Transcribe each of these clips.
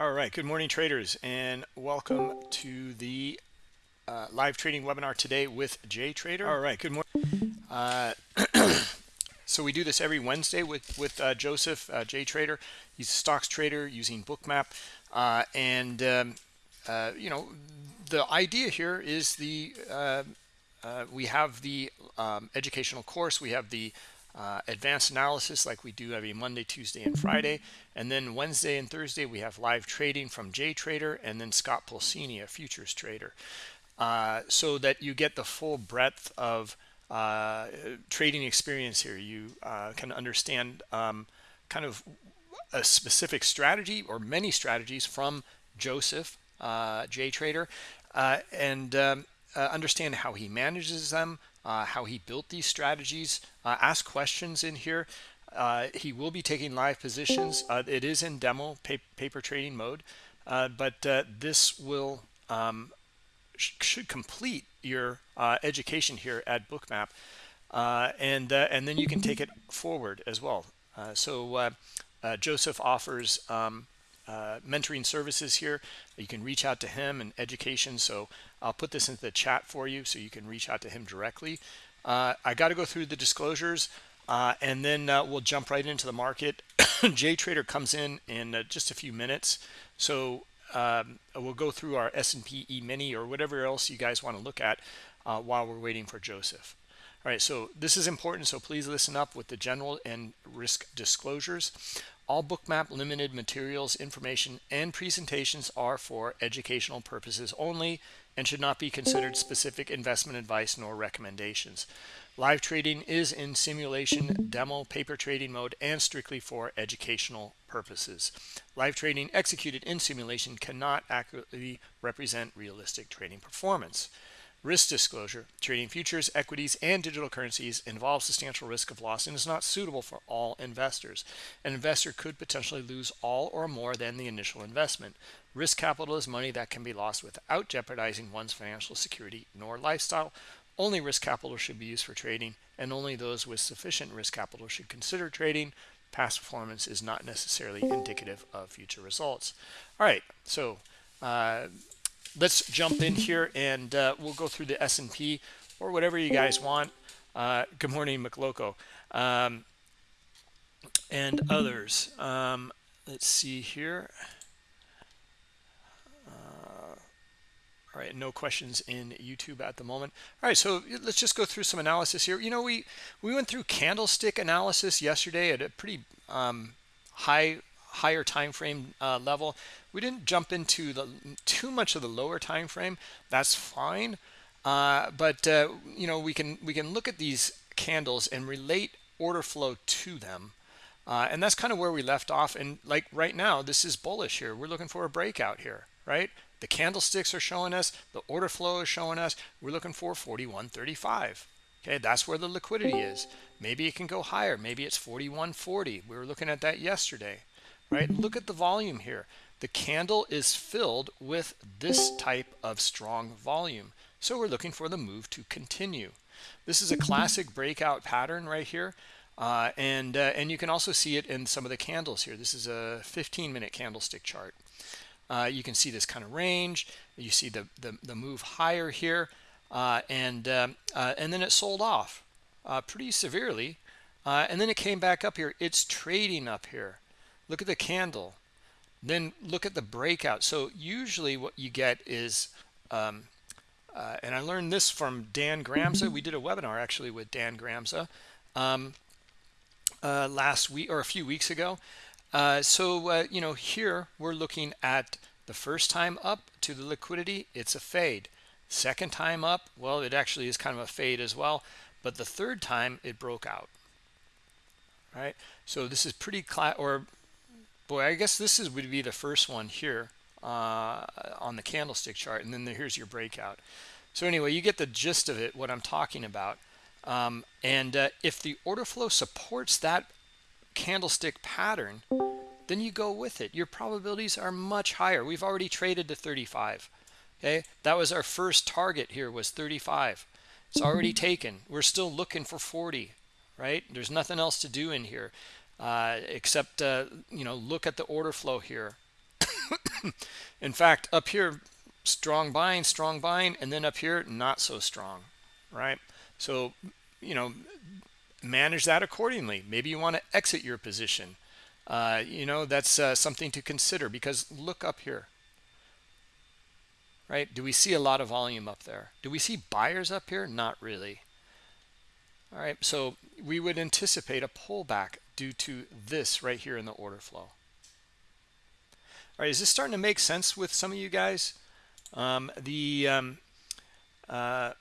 All right, good morning traders and welcome to the uh, live trading webinar today with Jay Trader. All right, good morning. Uh, so we do this every Wednesday with, with uh, Joseph, uh, Jay Trader. He's a stocks trader using Bookmap. Uh, and, um, uh, you know, the idea here is the, uh, we have the um, educational course, we have the uh, advanced analysis like we do every Monday, Tuesday, and Friday. And then Wednesday and Thursday, we have live trading from Jay Trader and then Scott Pulcini, a futures trader. Uh, so that you get the full breadth of uh, trading experience here. You uh, can understand um, kind of a specific strategy or many strategies from Joseph, uh, Jay Trader, and um, understand how he manages them, uh, how he built these strategies. Uh, ask questions in here. Uh, he will be taking live positions. Uh, it is in demo paper, paper trading mode, uh, but uh, this will um, sh should complete your education here at Bookmap, and and then you can take it forward as well. so Joseph offers um, mentoring services here. You can reach out to him and education. So I'll put this into the chat for you so you can reach out to him directly. Uh, I got to go through the disclosures uh, and then uh, we'll jump right into the market. Jay Trader comes in in uh, just a few minutes. So um, we'll go through our S&P E-mini or whatever else you guys want to look at uh, while we're waiting for Joseph. All right, so this is important, so please listen up with the general and risk disclosures. All Bookmap limited materials, information, and presentations are for educational purposes only and should not be considered specific investment advice nor recommendations. Live trading is in simulation, demo, paper trading mode, and strictly for educational purposes. Live trading executed in simulation cannot accurately represent realistic trading performance. Risk disclosure, trading futures, equities, and digital currencies involves substantial risk of loss and is not suitable for all investors. An investor could potentially lose all or more than the initial investment. Risk capital is money that can be lost without jeopardizing one's financial security nor lifestyle. Only risk capital should be used for trading, and only those with sufficient risk capital should consider trading. Past performance is not necessarily indicative of future results. All right, so uh, let's jump in here and uh, we'll go through the S&P or whatever you guys want. Uh, good morning, McLoco. Um, and others. Um, let's see here. Right, no questions in YouTube at the moment. All right, so let's just go through some analysis here. You know, we we went through candlestick analysis yesterday at a pretty um, high higher time frame uh, level. We didn't jump into the too much of the lower time frame. That's fine. Uh, but uh, you know we can we can look at these candles and relate order flow to them. Uh, and that's kind of where we left off. And like right now, this is bullish here. We're looking for a breakout here, right? The candlesticks are showing us, the order flow is showing us, we're looking for 41.35. Okay, that's where the liquidity is. Maybe it can go higher. Maybe it's 41.40. We were looking at that yesterday right? Look at the volume here. The candle is filled with this type of strong volume. So we're looking for the move to continue. This is a classic breakout pattern right here. Uh, and, uh, and you can also see it in some of the candles here. This is a 15 minute candlestick chart. Uh, you can see this kind of range. You see the, the, the move higher here. Uh, and, um, uh, and then it sold off uh, pretty severely. and then it came back up here. It's trading up here look at the candle then look at the breakout so usually what you get is um, uh, and I learned this from Dan Gramza we did a webinar actually with Dan Gramza um, uh, last week or a few weeks ago uh, so uh, you know here we're looking at the first time up to the liquidity it's a fade. Second time up well it actually is kind of a fade as well but the third time it broke out right? So this is pretty or boy i guess this is would be the first one here uh, on the candlestick chart and then the, here's your breakout. So anyway you get the gist of it what i'm talking about. Um, and uh, if the order flow supports that candlestick pattern then you go with it. Your probabilities are much higher. We've already traded to 35 okay? That was our first target here was 35 it's already taken. We're still looking for 40 right? There's nothing else to do in here uh, except uh, you know look at the order flow here. In fact up here strong buying strong buying and then up here not so strong right? So you know manage that accordingly. Maybe you want to exit your position. Uh, you know that's uh, something to consider because look up here. Right? Do we see a lot of volume up there? Do we see buyers up here? Not really. All right so we would anticipate a pullback due to this right here in the order flow. All right is this starting to make sense with some of you guys? Um, the um, uh,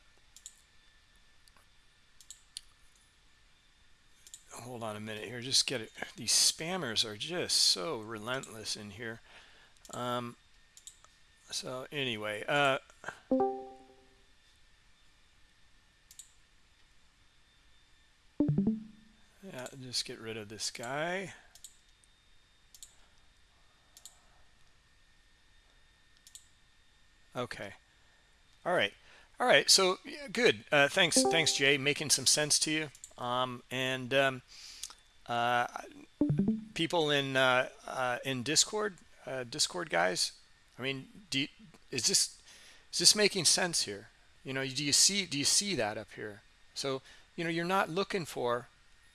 hold on a minute here just get it. These spammers are just so relentless in here. Um, so anyway uh, yeah just get rid of this guy. Okay. All right. All right. So yeah, good. Uh, thanks. Thanks jay. Making some sense to you um, and um, uh, people in uh, uh in discord uh, discord guys i mean you, is this is this making sense here? You know do you see do you see that up here? So you know you're not looking for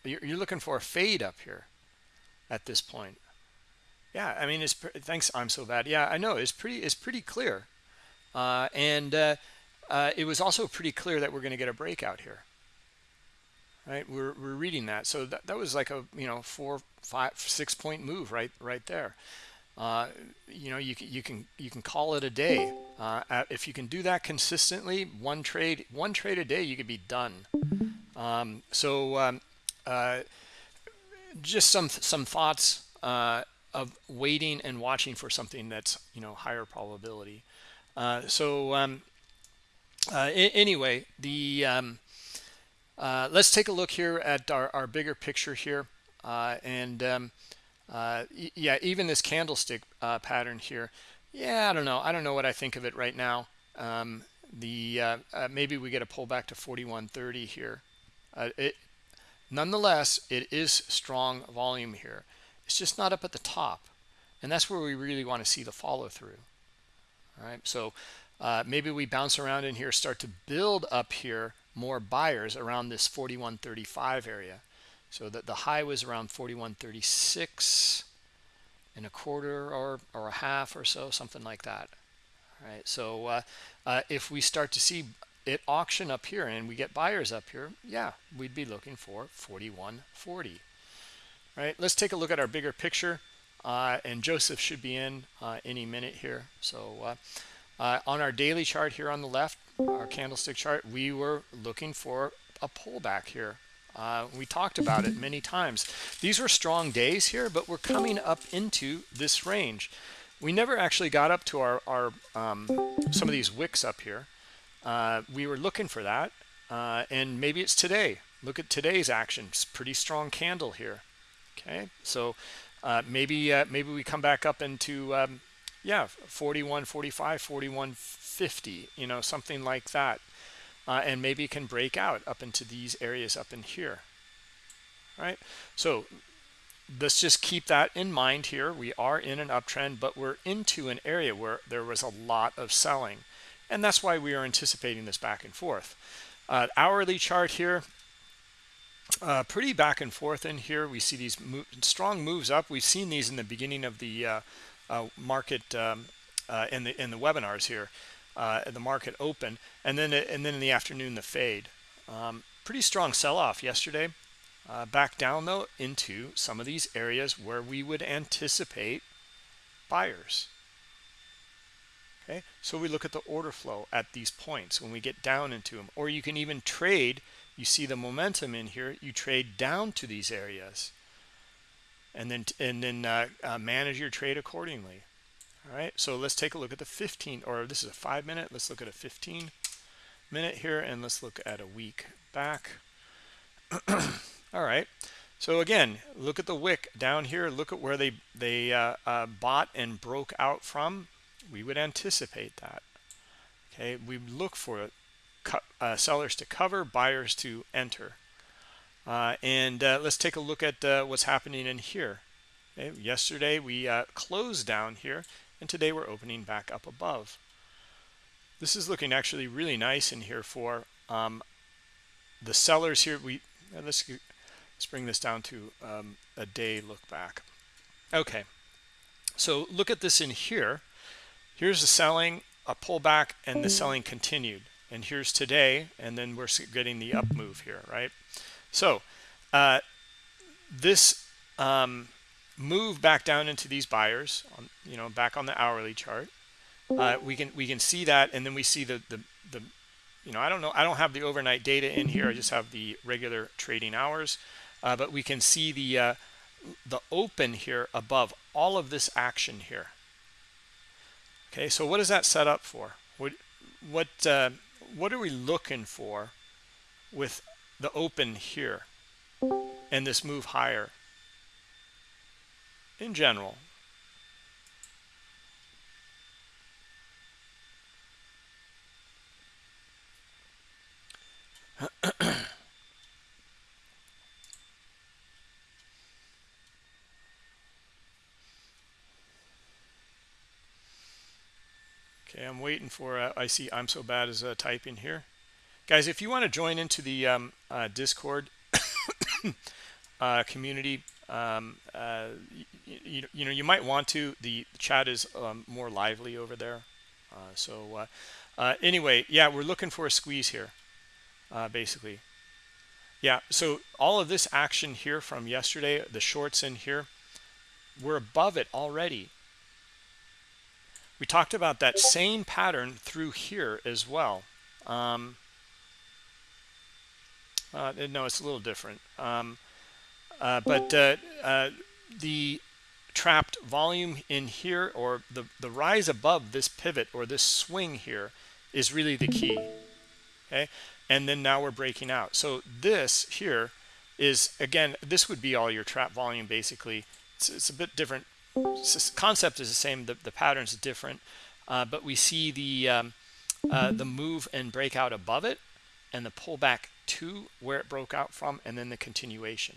you're, you're looking for a fade up here at this point. Yeah i mean it's thanks i'm so bad. Yeah i know it's pretty it's pretty clear. Uh, and uh, it was also pretty clear that we're going to get a breakout here right? We're, we're reading that. So that, that was like a you know four five six point move right right there. Uh, you know you can you can you can call it a day. Uh, if you can do that consistently one trade one trade a day you could be done. Um, so um, uh, just some some thoughts uh, of waiting and watching for something that's you know higher probability. Uh, so um, uh, anyway the um, uh, let's take a look here at our, our bigger picture here. Uh, and um, uh, yeah even this candlestick uh, pattern here. Yeah I don't know. I don't know what I think of it right now. Um, the uh, uh, maybe we get a pullback to 4130 here. It nonetheless it is strong volume here. It's just not up at the top. And that's where we really want to see the follow through. All right. So maybe we bounce around in here start to build up here more buyers around this 4135 area. So that the high was around 4136 and a quarter or or a half or so something like that. All right so uh, uh, if we start to see it auction up here and we get buyers up here yeah we'd be looking for 4140 right let's take a look at our bigger picture. Uh, and Joseph should be in uh, any minute here. So uh, uh, on our daily chart here on the left our candlestick chart we were looking for a pullback here. Uh, we talked about it many times. These were strong days here but we're coming up into this range. We never actually got up to our, our um, some of these wicks up here. Uh, we were looking for that uh, and maybe it's today. Look at today's action. It's pretty strong candle here. Okay so uh, maybe uh, maybe we come back up into um, yeah 41 45 41 50 you know something like that. Uh, and maybe can break out up into these areas up in here. Right? So let's just keep that in mind here. We are in an uptrend but we're into an area where there was a lot of selling. And that's why we are anticipating this back and forth. Uh, hourly chart here uh, pretty back and forth in here. We see these mo strong moves up. We've seen these in the beginning of the uh, uh, market um, uh, in the in the webinars here, uh, the market open, and then and then in the afternoon the fade. Um, pretty strong sell-off yesterday. Uh, back down though into some of these areas where we would anticipate buyers. Okay, so we look at the order flow at these points when we get down into them, or you can even trade. You see the momentum in here. You trade down to these areas and then and then uh, uh, manage your trade accordingly all right so let's take a look at the 15 or this is a five minute let's look at a 15 minute here and let's look at a week back. All right so again look at the wick down here look at where they they uh, uh, bought and broke out from. We would anticipate that. Okay we look for uh, sellers to cover buyers to enter. Uh, and uh, let's take a look at uh, what's happening in here. Okay, yesterday we closed down here and today we're opening back up above. This is looking actually really nice in here for um, the sellers here. We let's let's bring this down to um, a day look back. Okay. So look at this in here. Here's the selling a pullback and the selling continued. And here's today and then we're getting the up move here right? So uh, this um, move back down into these buyers on you know back on the hourly chart. Uh, we can we can see that and then we see the the the you know I don't know I don't have the overnight data in here I just have the regular trading hours. Uh, but we can see the uh, the open here above all of this action here. Okay so what is that set up for? What what uh, what are we looking for with the open here and this move higher in general Okay, I'm waiting for, uh, I see I'm so bad as uh, typing here. Guys, if you want to join into the um, uh, Discord uh, community, um, uh, you, you, know, you might want to. The chat is um, more lively over there. Uh, so anyway, yeah, we're looking for a squeeze here, basically. Yeah, so all of this action here from yesterday, the shorts in here, we're above it already we talked about that same pattern through here as well um, uh, no it's a little different um, uh, but uh, uh, the trapped volume in here or the the rise above this pivot or this swing here is really the key okay? And then now we're breaking out. So this here is again this would be all your trap volume basically. It's, it's a bit different. Concept is the same. The, the pattern is different. Uh, but we see the um, uh, the move and breakout above it and the pullback to where it broke out from and then the continuation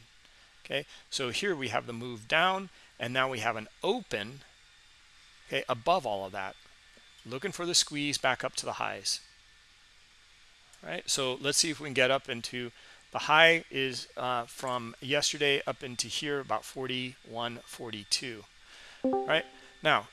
okay? So here we have the move down and now we have an open okay above all of that looking for the squeeze back up to the highs right? So let's see if we can get up into the high is uh, from yesterday up into here about 41 42 right? Now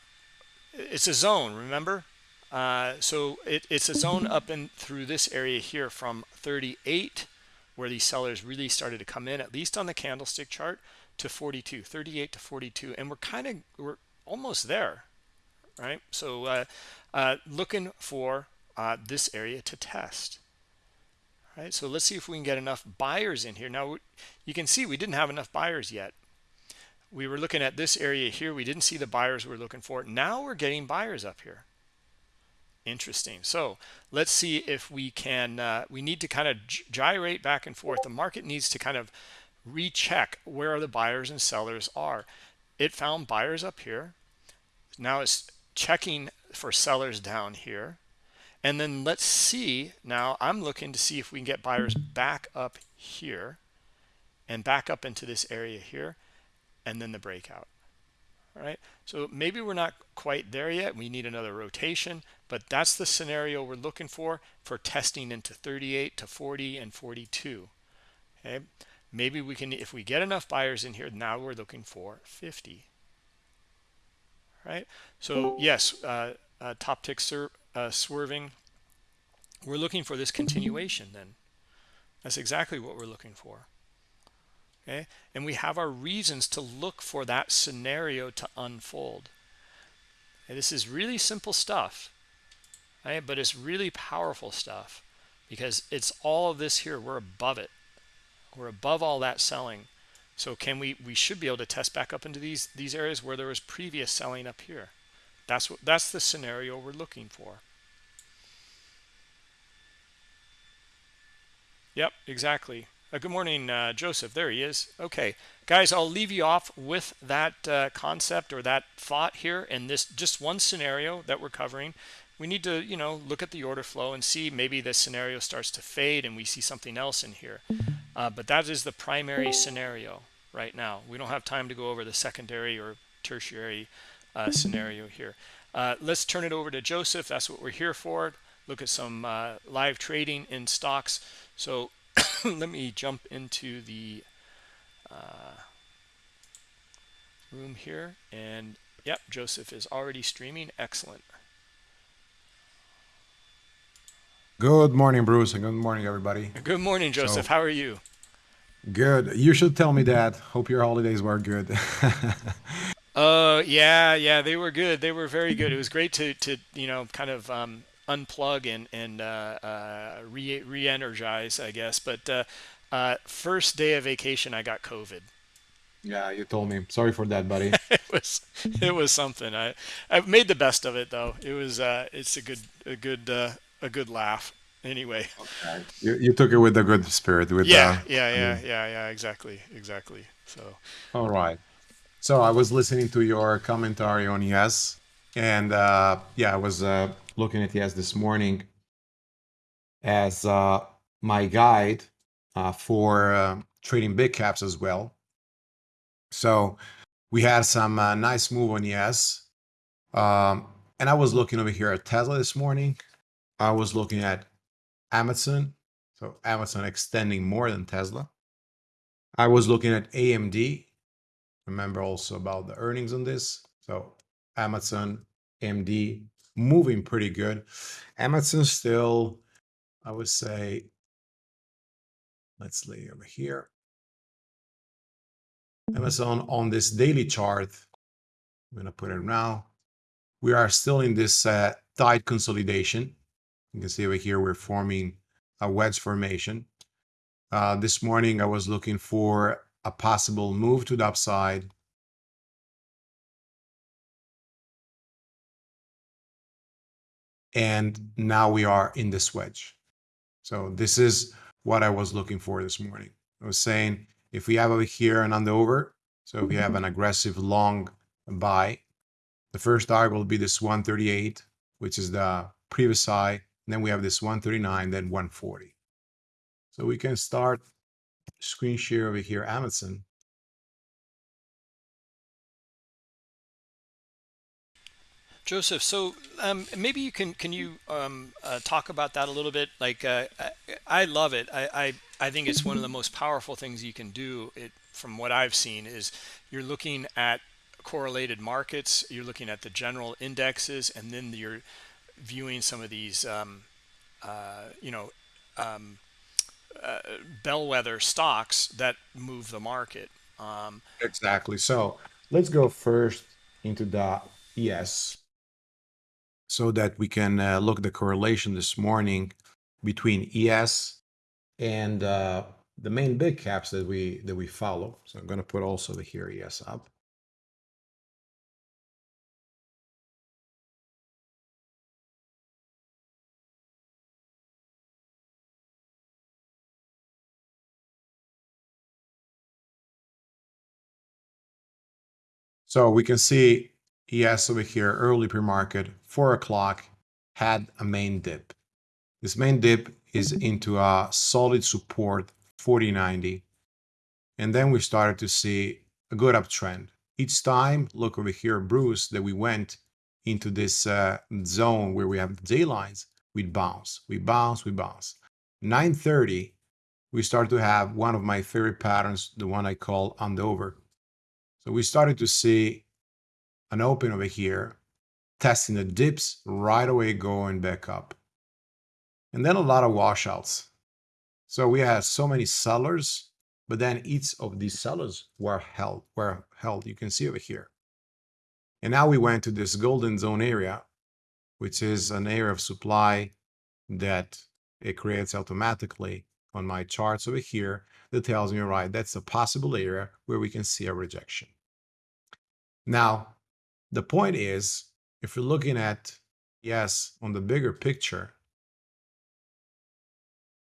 it's a zone remember? Uh, so it, it's a zone up and through this area here from 38 where these sellers really started to come in at least on the candlestick chart to 42 38 to 42 and we're kind of we're almost there right? So uh, uh, looking for uh, this area to test right? So let's see if we can get enough buyers in here. Now you can see we didn't have enough buyers yet. We were looking at this area here. We didn't see the buyers we are looking for. Now we're getting buyers up here interesting. So let's see if we can uh, we need to kind of gyrate back and forth. The market needs to kind of recheck where the buyers and sellers are. It found buyers up here. Now it's checking for sellers down here. And then let's see now i'm looking to see if we can get buyers back up here and back up into this area here and then the breakout all right? So maybe we're not quite there yet we need another rotation but that's the scenario we're looking for for testing into 38 to 40 and 42 okay? Maybe we can if we get enough buyers in here now we're looking for 50 right? So yes uh, uh, top tick uh, swerving. We're looking for this continuation then. That's exactly what we're looking for okay? And we have our reasons to look for that scenario to unfold. And this is really simple stuff right? But it's really powerful stuff because it's all of this here. We're above it. We're above all that selling. So can we we should be able to test back up into these these areas where there was previous selling up here. That's what that's the scenario we're looking for. Yep exactly uh, good morning, uh, Joseph. There he is. Okay, guys, I'll leave you off with that uh, concept or that thought here in this just one scenario that we're covering. We need to, you know, look at the order flow and see maybe this scenario starts to fade and we see something else in here. Uh, but that is the primary scenario right now. We don't have time to go over the secondary or tertiary uh, scenario here. Uh, let's turn it over to Joseph. That's what we're here for. Look at some live trading in stocks. So let me jump into the uh, room here. And yep, Joseph is already streaming. Excellent. Good morning, Bruce, and good morning, everybody. Good morning, Joseph. So, How are you? Good. You should tell me that. Hope your holidays were good. uh, yeah, yeah, they were good. They were very good. It was great to, to you know, kind of um, unplug and and uh, uh, re re-energize, I guess. But uh, uh, first day of vacation, I got COVID. Yeah, you told me. Sorry for that, buddy. it was it was something. I I made the best of it though. It was uh, it's a good a good uh, a good laugh anyway. Okay. You, you took it with a good spirit. With yeah, uh, yeah, yeah, yeah, yeah. Exactly, exactly. So. All right. So I was listening to your commentary on yes, and uh, yeah, I was uh, looking at ES this morning as uh, my guide uh, for uh, trading big caps as well. So we had some uh, nice move on ES, um, and I was looking over here at Tesla this morning. I was looking at Amazon. So Amazon extending more than Tesla. I was looking at AMD. Remember also about the earnings on this. So Amazon, AMD moving pretty good. Amazon still, I would say, let's lay over here. Amazon on this daily chart, I'm going to put it now. We are still in this uh, tight consolidation. You can see over here, we're forming a wedge formation. Uh, this morning, I was looking for a possible move to the upside. And now we are in this wedge. So this is what I was looking for this morning. I was saying, if we have over here an under over, so if we have an aggressive long buy, the first target will be this 138, which is the previous high then we have this 139, then 140. So we can start screen share over here, Amazon. Joseph, so um, maybe you can can you um, uh, talk about that a little bit? Like uh, I, I, love it. I, I I think it's one of the most powerful things you can do. It from what I've seen is you're looking at correlated markets. You're looking at the general indexes, and then you're viewing some of these, um, uh, you know, um, uh, bellwether stocks that move the market. Um, exactly. So let's go first into the ES so that we can uh, look at the correlation this morning between ES and uh, the main big caps that we that we follow. So I'm going to put also the here ES up. So we can see ES over here, early pre-market, 4 o'clock, had a main dip. This main dip is into a solid support, 4090. And then we started to see a good uptrend. Each time, look over here, Bruce, that we went into this uh, zone where we have the day lines, we bounce, we bounce, we bounce. 930, we start to have one of my favorite patterns, the one I call on the over. So we started to see an open over here, testing the dips right away going back up. And then a lot of washouts. So we had so many sellers, but then each of these sellers were held, were held. You can see over here. And now we went to this golden zone area, which is an area of supply that it creates automatically on my charts over here that tells me, right, that's a possible area where we can see a rejection. Now, the point is, if you're looking at, ES, on the bigger picture,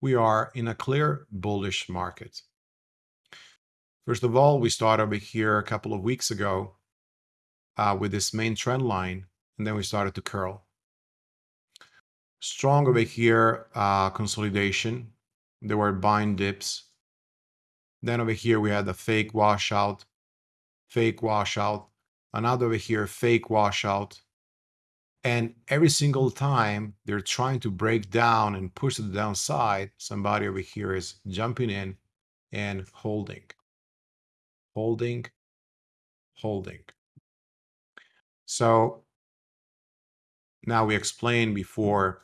we are in a clear bullish market. First of all, we started over here a couple of weeks ago uh, with this main trend line, and then we started to curl. Strong over here, uh, consolidation. There were buying dips. Then over here, we had the fake washout, fake washout, another over here, fake washout. And every single time they're trying to break down and push to the downside, somebody over here is jumping in and holding, holding, holding. So now we explained before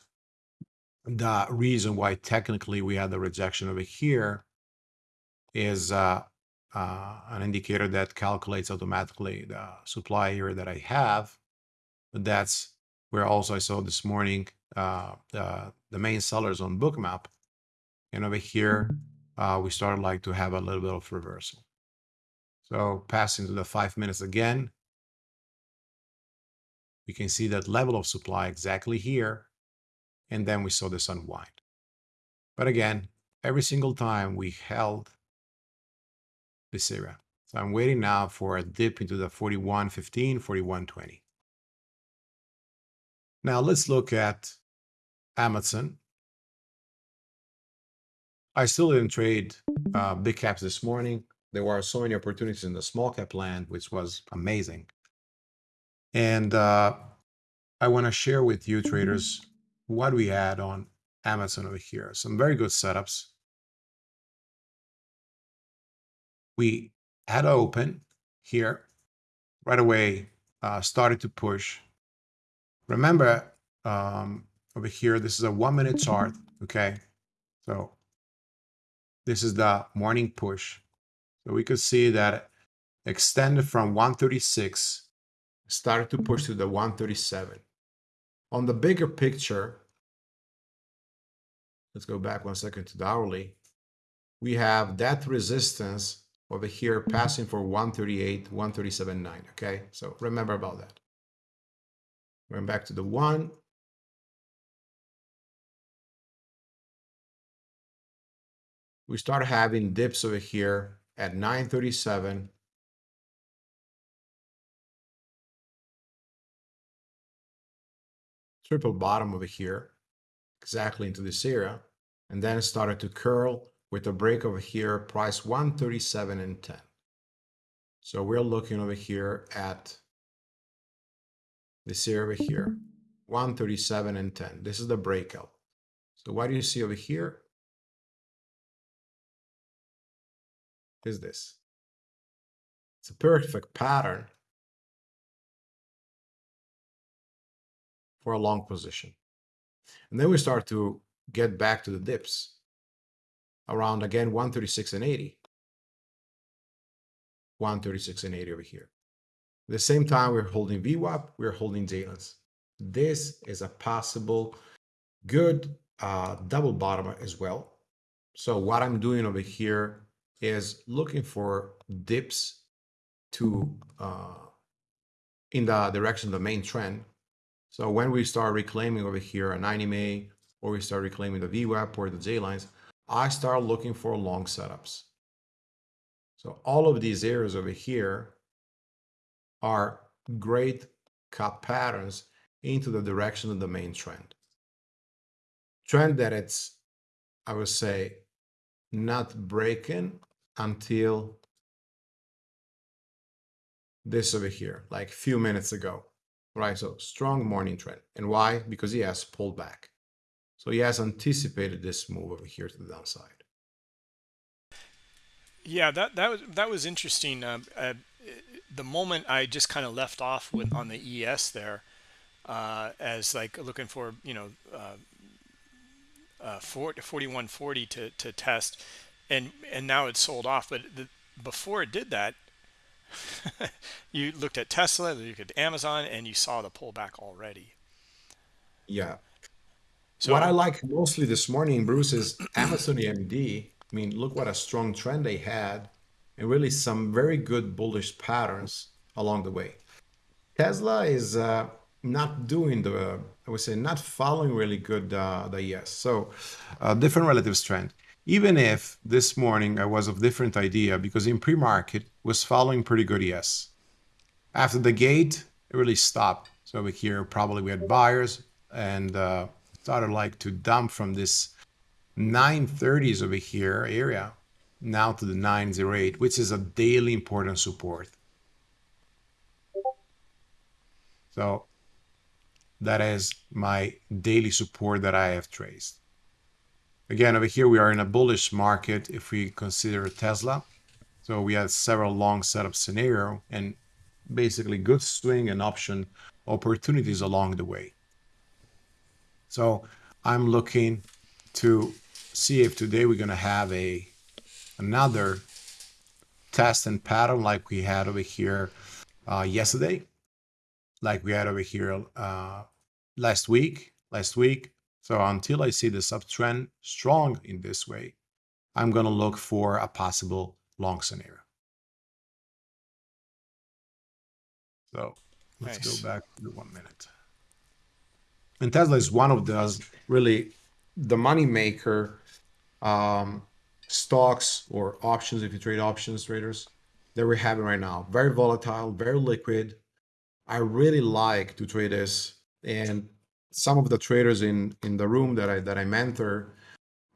the reason why technically we had the rejection over here is uh, uh, an indicator that calculates automatically the supply area that I have. But that's where also I saw this morning uh, the, the main sellers on Bookmap. And over here, uh, we started like to have a little bit of reversal. So passing to the five minutes again, we can see that level of supply exactly here. And then we saw this unwind. But again, every single time we held this area. So I'm waiting now for a dip into the 41.15, 41.20. Now let's look at Amazon. I still didn't trade uh, big caps this morning. There were so many opportunities in the small cap land, which was amazing. And uh, I want to share with you traders what we had on Amazon over here. Some very good setups. We had open here right away, uh, started to push. Remember um, over here, this is a one minute chart. Okay. So this is the morning push. So we could see that extended from 136 started to push to the 137. On the bigger picture, let's go back one second to the hourly. We have that resistance over here passing for 138, 137.9. Okay, so remember about that. Going back to the one. We start having dips over here at 937 triple bottom over here, exactly into this area, and then started to curl with a break over here, price 137 and 10. So we're looking over here at this area over here, 137 and 10. This is the breakout. So what do you see over here? Is this. It's a perfect pattern for a long position. And then we start to get back to the dips around again 136 and 80. 136 and 80 over here. At the same time, we're holding VWAP, we're holding J-lines. This is a possible good uh, double bottom as well. So what I'm doing over here is looking for dips to uh, in the direction of the main trend so when we start reclaiming over here a 9 EMA, or we start reclaiming the VWAP or the J lines, I start looking for long setups. So all of these areas over here are great cup patterns into the direction of the main trend. Trend that it's, I would say, not breaking until this over here, like a few minutes ago right? So strong morning trend. And why? Because he has pulled back. So he has anticipated this move over here to the downside. Yeah, that that was that was interesting. Uh, uh, the moment I just kind of left off with on the ES there, uh, as like looking for you know uh, uh, 4140 to to test, and and now it's sold off. But the, before it did that, you looked at Tesla, you looked at Amazon, and you saw the pullback already. Yeah. So what I like mostly this morning, Bruce, is Amazon AMD. I mean, look what a strong trend they had, and really some very good bullish patterns along the way. Tesla is uh, not doing the, I would say, not following really good uh, the ES. So, uh, different relative strength even if this morning I was of different idea because in pre-market was following pretty good ES. After the gate, it really stopped. So over here, probably we had buyers and uh, started like to dump from this 930s over here area now to the 908, which is a daily important support. So that is my daily support that I have traced. Again, over here, we are in a bullish market if we consider Tesla. So we had several long setup scenario and basically good swing and option opportunities along the way. So I'm looking to see if today we're going to have a another test and pattern like we had over here uh, yesterday, like we had over here uh, last week, last week. So until I see this uptrend strong in this way, I'm going to look for a possible long scenario. So let's nice. go back to one minute. And Tesla is one of those really the money maker um, stocks or options, if you trade options traders, that we're having right now. Very volatile, very liquid. I really like to trade this. And some of the traders in in the room that I that I mentor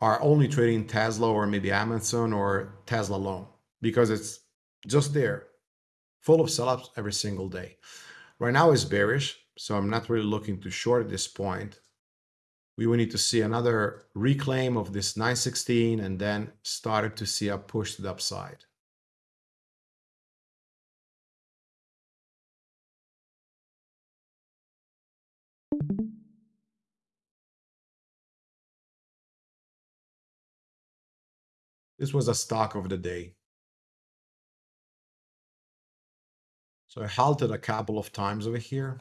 are only trading Tesla or maybe Amazon or Tesla alone because it's just there, full of sellups every single day. Right now it's bearish, so I'm not really looking to short at this point. We will need to see another reclaim of this 916 and then started to see a push to the upside. This was a stock of the day. So I halted a couple of times over here.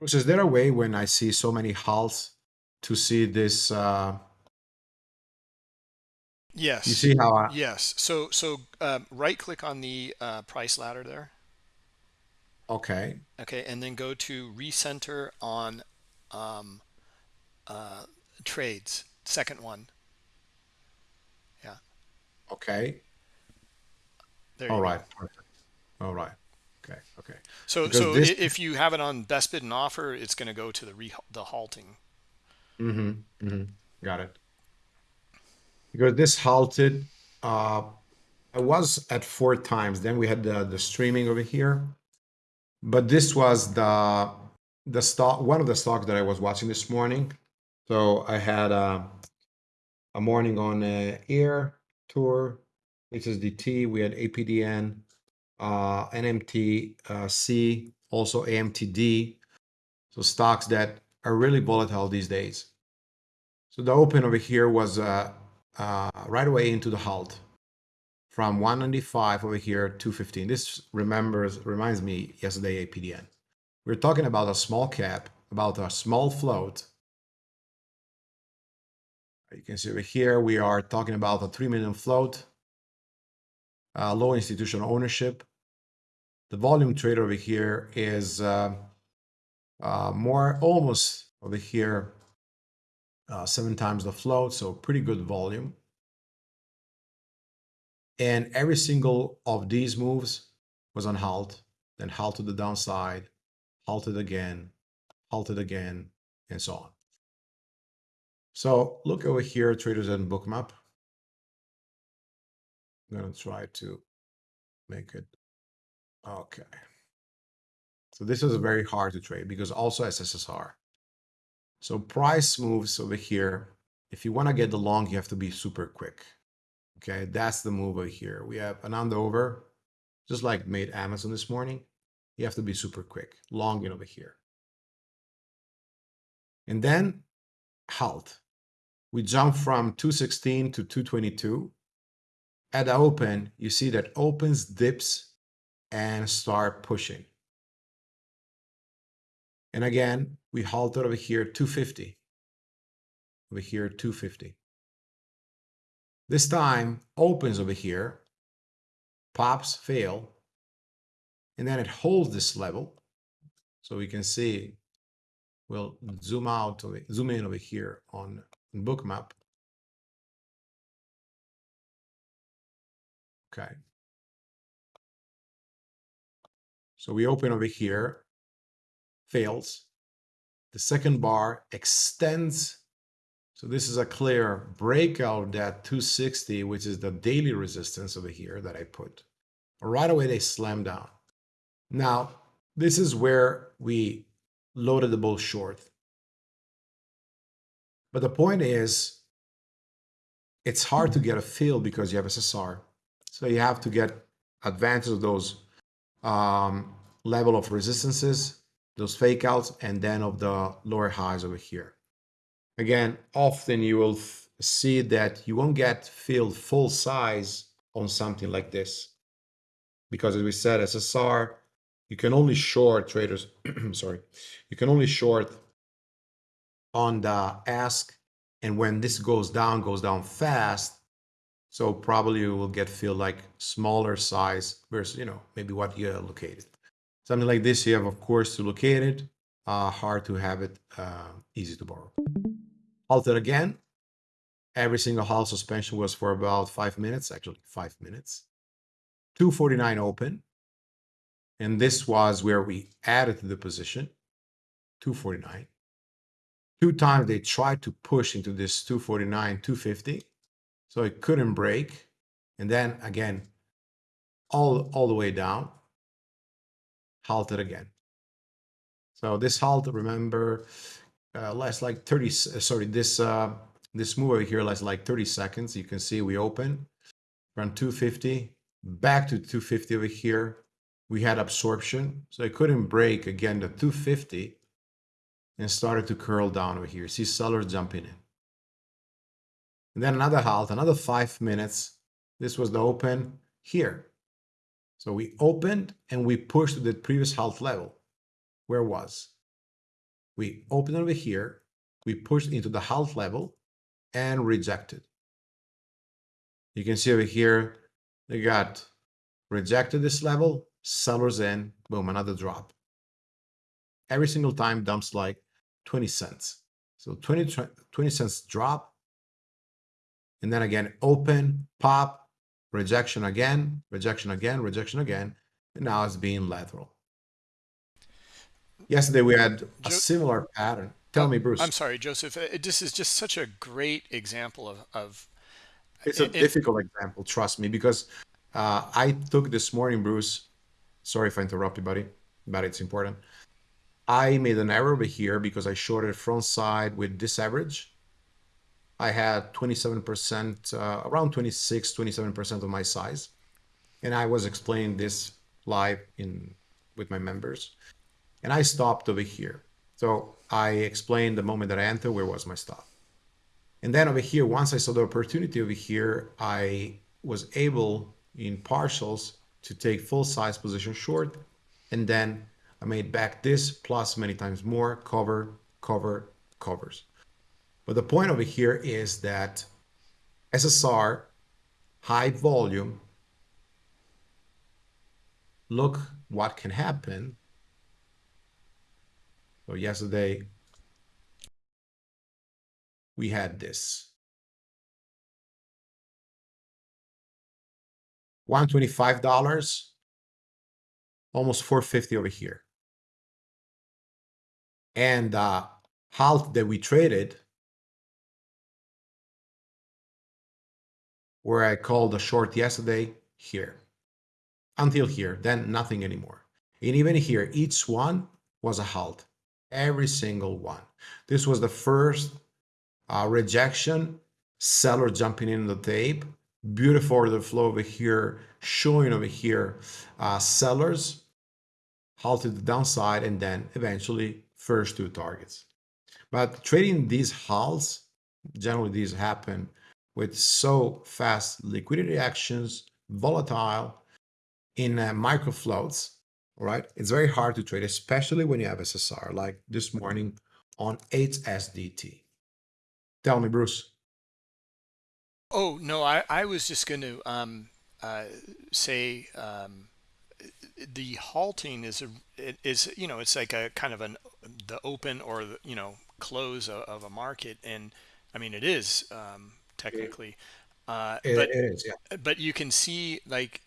Bruce, is there a way when I see so many halts to see this? Uh, yes. You see how? I, yes. So so um, right click on the uh, price ladder there. Okay. Okay, and then go to recenter on um, uh, trades. Second one. Yeah. Okay. There All right. All right. Okay. Okay. So because so this... if you have it on best bid and offer, it's going to go to the re the halting. Mm-hmm. Mm-hmm. Got it. Because this halted. Uh, I was at four times. Then we had the the streaming over here but this was the the stock one of the stocks that I was watching this morning. So I had a, a morning on uh, Air Tour, HSDT. We had APDN, uh, NMT, uh, C, also AMTD. So stocks that are really volatile these days. So the open over here was uh, uh, right away into the halt from 195 over here to 215. This remembers reminds me yesterday APDN. We're talking about a small cap, about a small float. You can see over here we are talking about a 3 million float, uh, low institutional ownership. The volume trade over here is uh, uh, more almost over here uh, seven times the float, so pretty good volume. And every single of these moves was on halt, then halt to the downside, halted again, halted again, and so on. So look over here, traders and bookmap. I'm going to try to make it. Okay. So this is very hard to trade because also SSR. So price moves over here. If you want to get the long, you have to be super quick. Okay, that's the move over here. We have an under over, just like made Amazon this morning. You have to be super quick, long in over here. And then halt. We jump from 216 to 222. At the open, you see that opens, dips, and start pushing. And again, we halted over here 250. Over here 250. This time opens over here, pops, fail, and then it holds this level. So we can see, we'll zoom out, zoom in over here on bookmap. Okay. So we open over here, fails. The second bar extends So this is a clear breakout of that 260, which is the daily resistance over here that I put. Right away, they slam down. Now, this is where we loaded the bull short. But the point is, it's hard to get a fill because you have SSR. So you have to get advantage of those um, level of resistances, those fake outs, and then of the lower highs over here. Again, often you will see that you won't get filled full size on something like this. Because as we said, SSR, you can only short traders, sorry, you can only short on the ask. And when this goes down, goes down fast, so probably you will get feel like smaller size versus, you know, maybe what you allocated. Something like this, you have, of course, to locate it, uh, hard to have it, uh, easy to borrow. Halted again. Every single halt suspension was for about five minutes, actually five minutes. 249 open. And this was where we added to the position, 249. Two times they tried to push into this 249, 250 so it couldn't break. And then again, all, all the way down, halted again. So this halt, remember, uh, lasts like 30, uh, sorry, this, uh, this move over here lasts like 30 seconds. You can see we open from 250 back to 250 over here. We had absorption, so it couldn't break again the 250 and started to curl down over here. See sellers jumping in. And then another halt, another five minutes. This was the open here. So we opened and we pushed to the previous halt level. Where was? We opened over here, we pushed into the halt level and rejected. You can see over here, they got rejected this level, sellers in, boom, another drop. Every single time dumps like 20 cents. So 20, 20 cents drop, and then again open, pop, rejection again, rejection again, rejection again, and now it's being lateral. Yesterday we had a similar pattern. Tell me, Bruce. I'm sorry, Joseph. Uh, this is just such a great example of. of it's a it, difficult example, trust me, because uh, I took this morning, Bruce. Sorry if I interrupt you, buddy, but it's important. I made an error over here because I shorted front side with this average I had 27%, uh, around 26, 27% of my size. And I was explaining this live in with my members. And I stopped over here. So I explained the moment that I entered, where was my stop. And then over here, once I saw the opportunity over here, I was able in partials to take full size position short. And then I made back this plus many times more, cover, cover, covers. But the point over here is that SSR, high volume, look what can happen. So yesterday, we had this. $125, almost 450 over here. And uh, halt that we traded where I called a short yesterday, here. Until here, then nothing anymore. And even here, each one was a halt. Every single one. This was the first uh, rejection, seller jumping in the tape. Beautiful order flow over here, showing over here uh, sellers halted the downside and then eventually first two targets. But trading these halts, generally these happen with so fast liquidity actions, volatile in uh, micro floats, all right? It's very hard to trade, especially when you have SSR, like this morning on HSDT. Tell me, Bruce. Oh, no, I, I was just going to um, uh, say um, the halting is, a, is, you know, it's like a kind of an, the open or, the, you know, close of, of a market. And I mean, it is um, technically. Uh, it, but, it is, yeah. But you can see like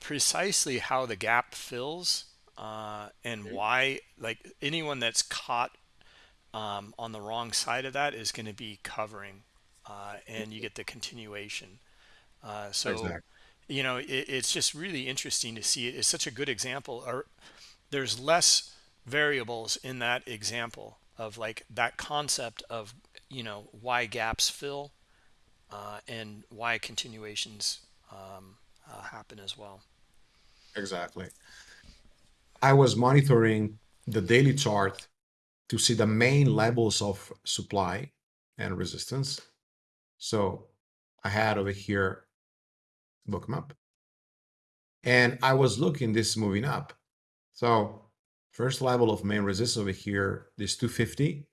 precisely how the gap fills uh, and why like anyone that's caught um, on the wrong side of that is going to be covering uh, and you get the continuation uh, so exactly. you know it, it's just really interesting to see it. It's such a good example or there's less variables in that example of like that concept of you know why gaps fill and why continuations um, uh, happen as well. Exactly. I was monitoring the daily chart to see the main levels of supply and resistance. So i had over here Bookmap. And i was looking this moving up. So First level of main resistance over here, this 250.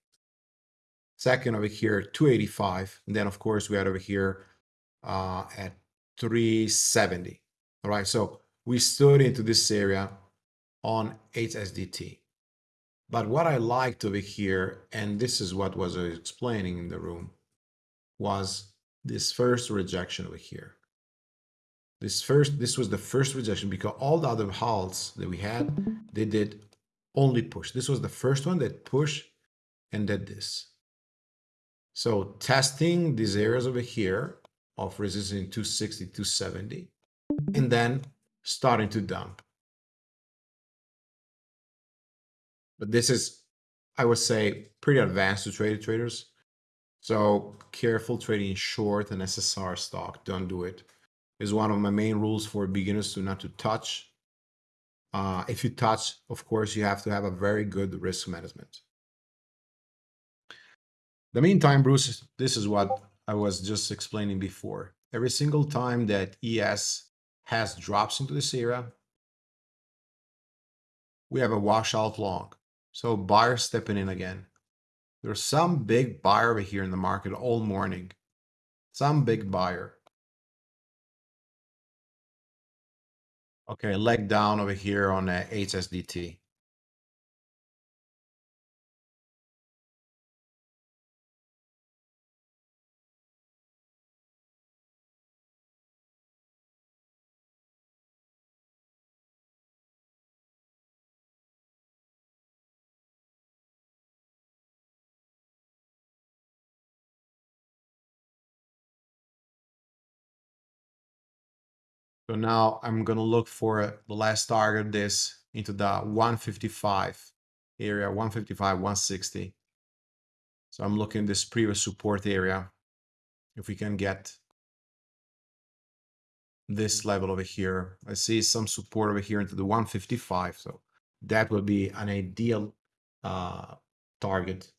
Second over here, 285. And then, of course, we had over here uh, at 370. All right, so we stood into this area on HSDT. But what I liked over here, and this is what was explaining in the room, was this first rejection over here. This first, this was the first rejection because all the other halts that we had, they did only push. This was the first one that pushed and did this. So testing these areas over here of resistance 260, 270, and then starting to dump. But this is, I would say, pretty advanced to trade traders. So careful trading short an SSR stock. Don't do it. Is one of my main rules for beginners to not to touch uh, if you touch, of course, you have to have a very good risk management. The meantime, Bruce, this is what I was just explaining before. Every single time that ES has drops into this area, we have a washout long. So buyer stepping in again. There's some big buyer over here in the market all morning. Some big buyer. Okay, leg down over here on uh, HSDT. So now I'm going to look for the last target this into the 155 area, 155, 160. So I'm looking this previous support area. If we can get this level over here, I see some support over here into the 155. So that would be an ideal uh, target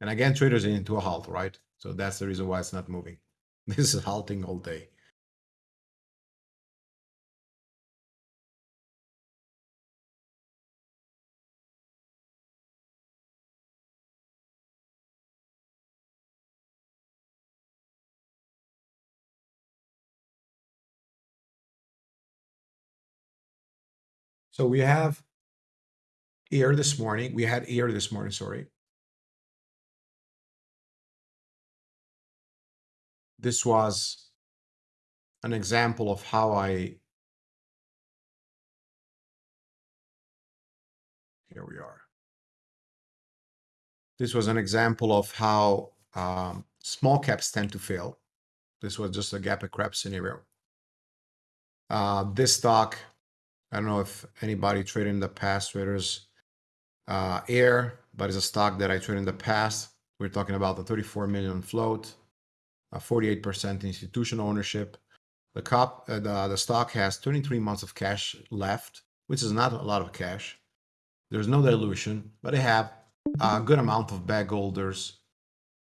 And again, traders into a halt, right? So that's the reason why it's not moving. This is halting all day. So we have here this morning, we had here this morning, sorry, this was an example of how I here we are. This was an example of how um, small caps tend to fail. This was just a gap and crap scenario. Uh, this stock, I don't know if anybody traded in the past traders uh, air, but it's a stock that I traded in the past. We're talking about the 34 million float, 48% institutional ownership. The, cop, uh, the, the stock has 23 months of cash left, which is not a lot of cash. There's no dilution, but they have a good amount of bag holders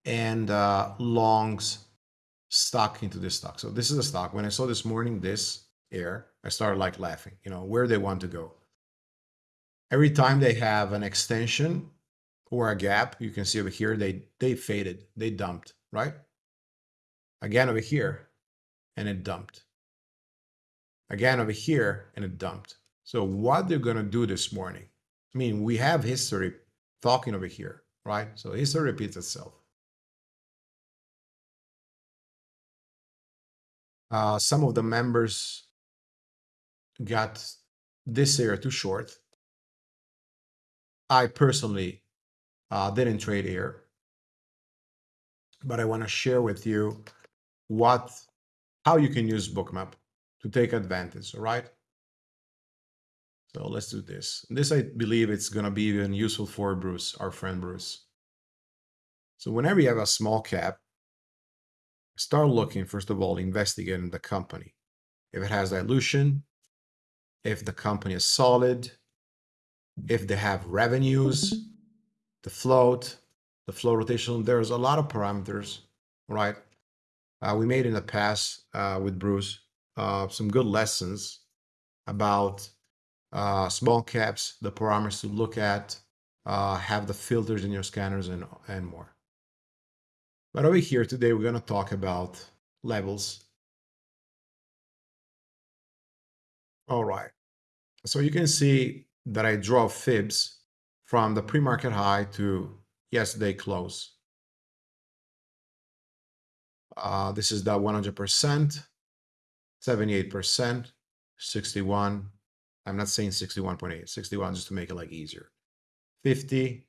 and uh, longs stock into this stock. So this is a stock. When I saw this morning this air, I started like laughing, you know, where they want to go. Every time they have an extension or a gap, you can see over here, they, they faded, they dumped, right? Again over here, and it dumped. Again over here, and it dumped. So what they're going to do this morning, I mean, we have history talking over here, right? So history repeats itself. Uh, some of the members got this area too short. I personally uh, didn't trade here, but I want to share with you what how you can use bookmap to take advantage all right so let's do this. This i believe it's going to be even useful for bruce our friend bruce. So whenever you have a small cap start looking first of all investigating the company. If it has dilution if the company is solid if they have revenues the float the flow rotation there's a lot of parameters right uh, we made in the past uh, with Bruce uh, some good lessons about uh, small caps, the parameters to look at, uh, have the filters in your scanners, and, and more. But over here today, we're going to talk about levels. All right. So you can see that I draw fibs from the pre-market high to yesterday close. Uh, this is the 100%, 78%, 61. I'm not saying 61.8, 61 just to make it like easier. 50,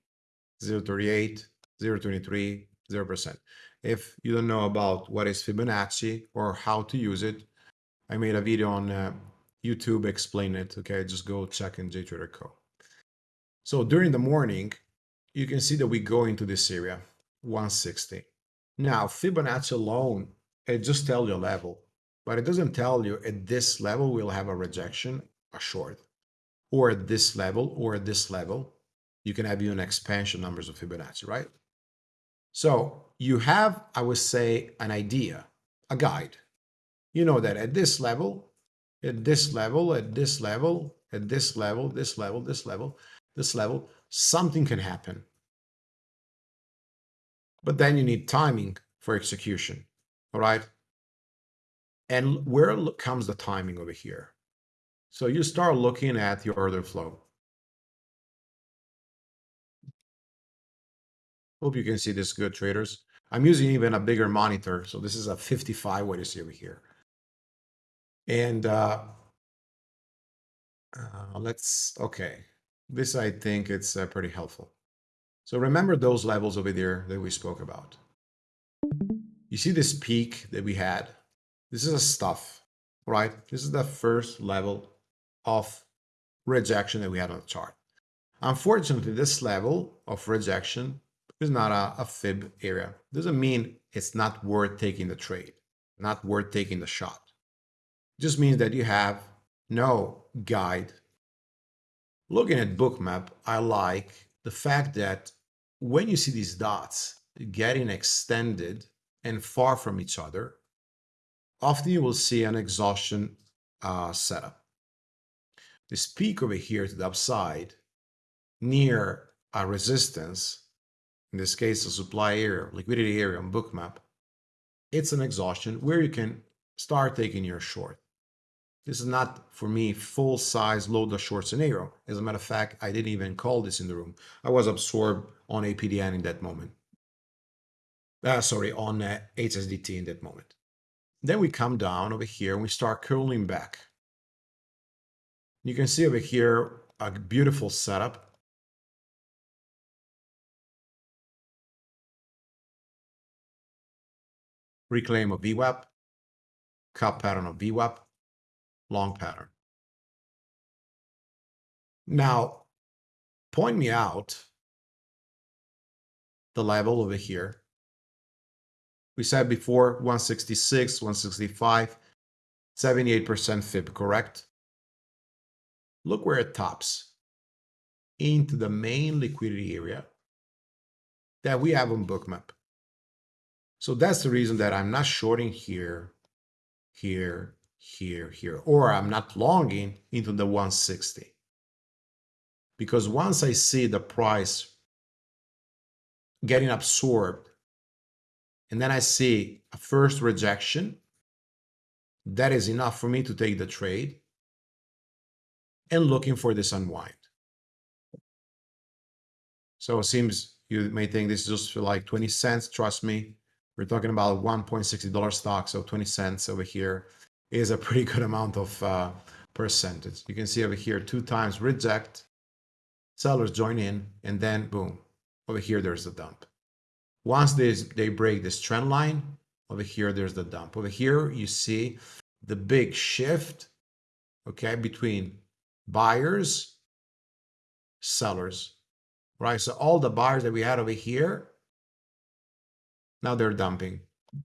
0.38, 0.23, 0%. If you don't know about what is Fibonacci or how to use it, I made a video on uh, YouTube explain it. Okay, just go check in JTrader Co. So during the morning, you can see that we go into this area, 160. Now, Fibonacci alone, it just tells you a level, but it doesn't tell you at this level we'll have a rejection, a short, or at this level, or at this level, you can have even expansion numbers of Fibonacci, right? So you have, I would say, an idea, a guide. You know that at this level, at this level, at this level, at this level, this level, this level, this level, something can happen. But then you need timing for execution, all right? And where comes the timing over here? So you start looking at your order flow. Hope you can see this good, traders. I'm using even a bigger monitor. So this is a 55, what you see over here. And uh, uh, let's, okay. This, I think it's uh, pretty helpful. So remember those levels over there that we spoke about. You see this peak that we had? This is a stuff, right? This is the first level of rejection that we had on the chart. Unfortunately, this level of rejection is not a, a fib area. Doesn't mean it's not worth taking the trade, not worth taking the shot. Just means that you have no guide. Looking at bookmap, I like the fact that when you see these dots getting extended and far from each other, often you will see an exhaustion uh, setup. This peak over here to the upside near a resistance, in this case, a supply area, liquidity area on bookmap, it's an exhaustion where you can start taking your short. This is not, for me, full-size short scenario. As a matter of fact, I didn't even call this in the room. I was absorbed on APDN in that moment. Uh, sorry, on uh, HSDT in that moment. Then we come down over here and we start curling back. You can see over here a beautiful setup. Reclaim of VWAP, cup pattern of VWAP, long pattern. Now, point me out the level over here. We said before 166, 165, 78% fib, correct? Look where it tops into the main liquidity area that we have on bookmap. So that's the reason that I'm not shorting here, here, here, here, or I'm not longing into the 160. Because once I see the price getting absorbed, and then I see a first rejection, that is enough for me to take the trade and looking for this unwind. So it seems you may think this is just for like 20 cents. Trust me, we're talking about $1.60 stock, so 20 cents over here is a pretty good amount of uh, percentage. You can see over here two times reject, sellers join in, and then boom, over here there's the dump. Once they, they break this trend line, over here there's the dump. Over here you see the big shift, okay, between buyers, sellers, right? So all the buyers that we had over here, now they're dumping.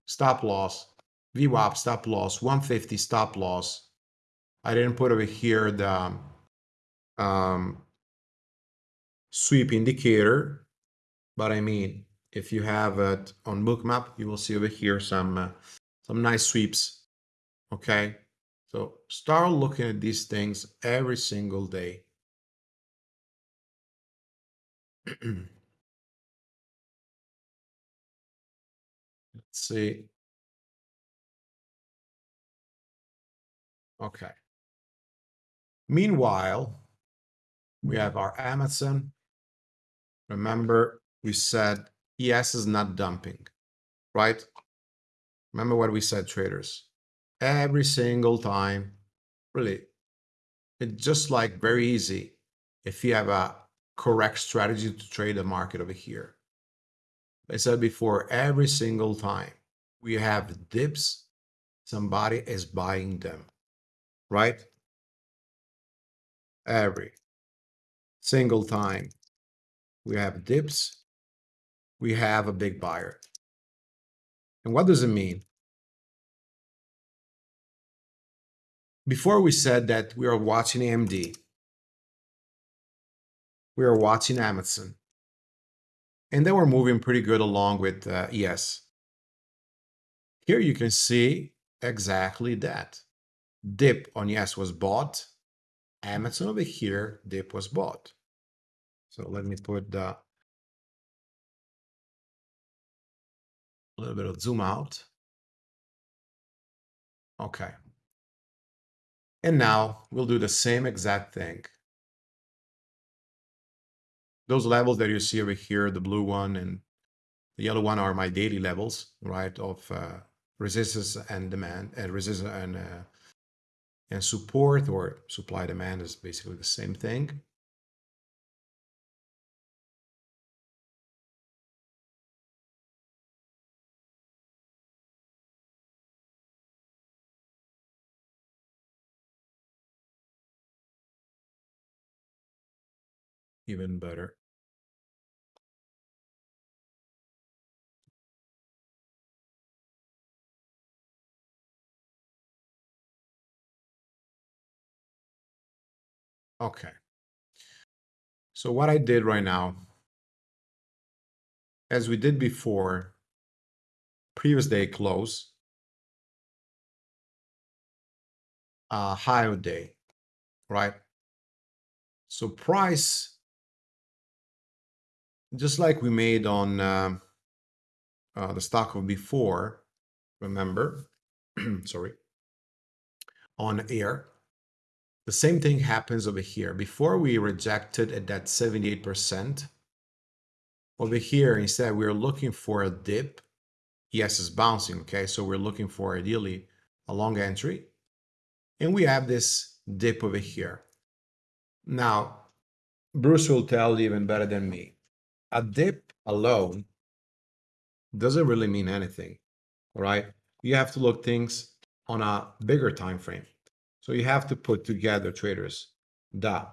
Stop loss, VWAP stop loss, 150 stop loss. I didn't put over here the um, sweep indicator, but I mean, if you have it on bookmap, you will see over here some uh, some nice sweeps. Okay, so start looking at these things every single day. Let's see. Okay. Meanwhile, we have our Amazon. Remember, we said ES is not dumping, right? Remember what we said, traders. Every single time, really, it's just like very easy if you have a correct strategy to trade the market over here. I said before, every single time we have dips, somebody is buying them, right? Every single time we have dips, we have a big buyer. And what does it mean? Before we said that we are watching AMD, we are watching Amazon. And they were moving pretty good along with uh, ES. Here you can see exactly that. Dip on ES was bought. Amazon over here, dip was bought. So let me put the a little bit of zoom out. Okay. And now we'll do the same exact thing those levels that you see over here, the blue one and the yellow one are my daily levels, right, of uh, resistance and demand, and resistance and uh, and support or supply demand is basically the same thing. even better. Okay. So what I did right now, as we did before, previous day close, uh, high day, right? So price just like we made on uh, uh, the stock of before, remember, sorry, on air, the same thing happens over here. Before we rejected at that 78%, over here, instead, we're looking for a dip. Yes, it's bouncing, okay? So we're looking for ideally a long entry. And we have this dip over here. Now, Bruce will tell you even better than me a dip alone doesn't really mean anything, all right? You have to look things on a bigger time frame. So you have to put together traders the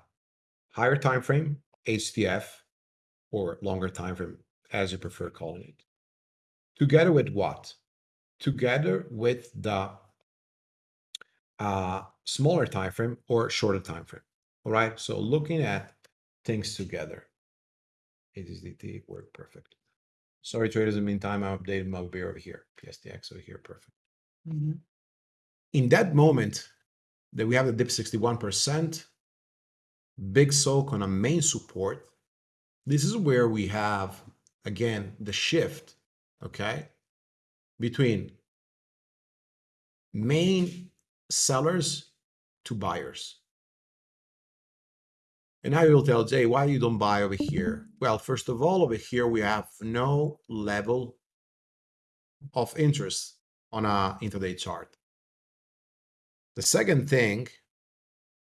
higher time frame, HTF, or longer time frame, as you prefer calling it. Together with what? Together with the uh, smaller time frame or shorter time frame. All right. So looking at things together. HSDT work perfect. Sorry, traders. In the meantime, I updated my beer over here. PSTX over here, perfect. Mm-hmm. In that moment that we have the dip 61%, big soak on a main support, this is where we have, again, the shift, okay, between main sellers to buyers. And now you'll tell Jay, why you don't buy over here? Well, first of all, over here, we have no level of interest on a intraday chart. The second thing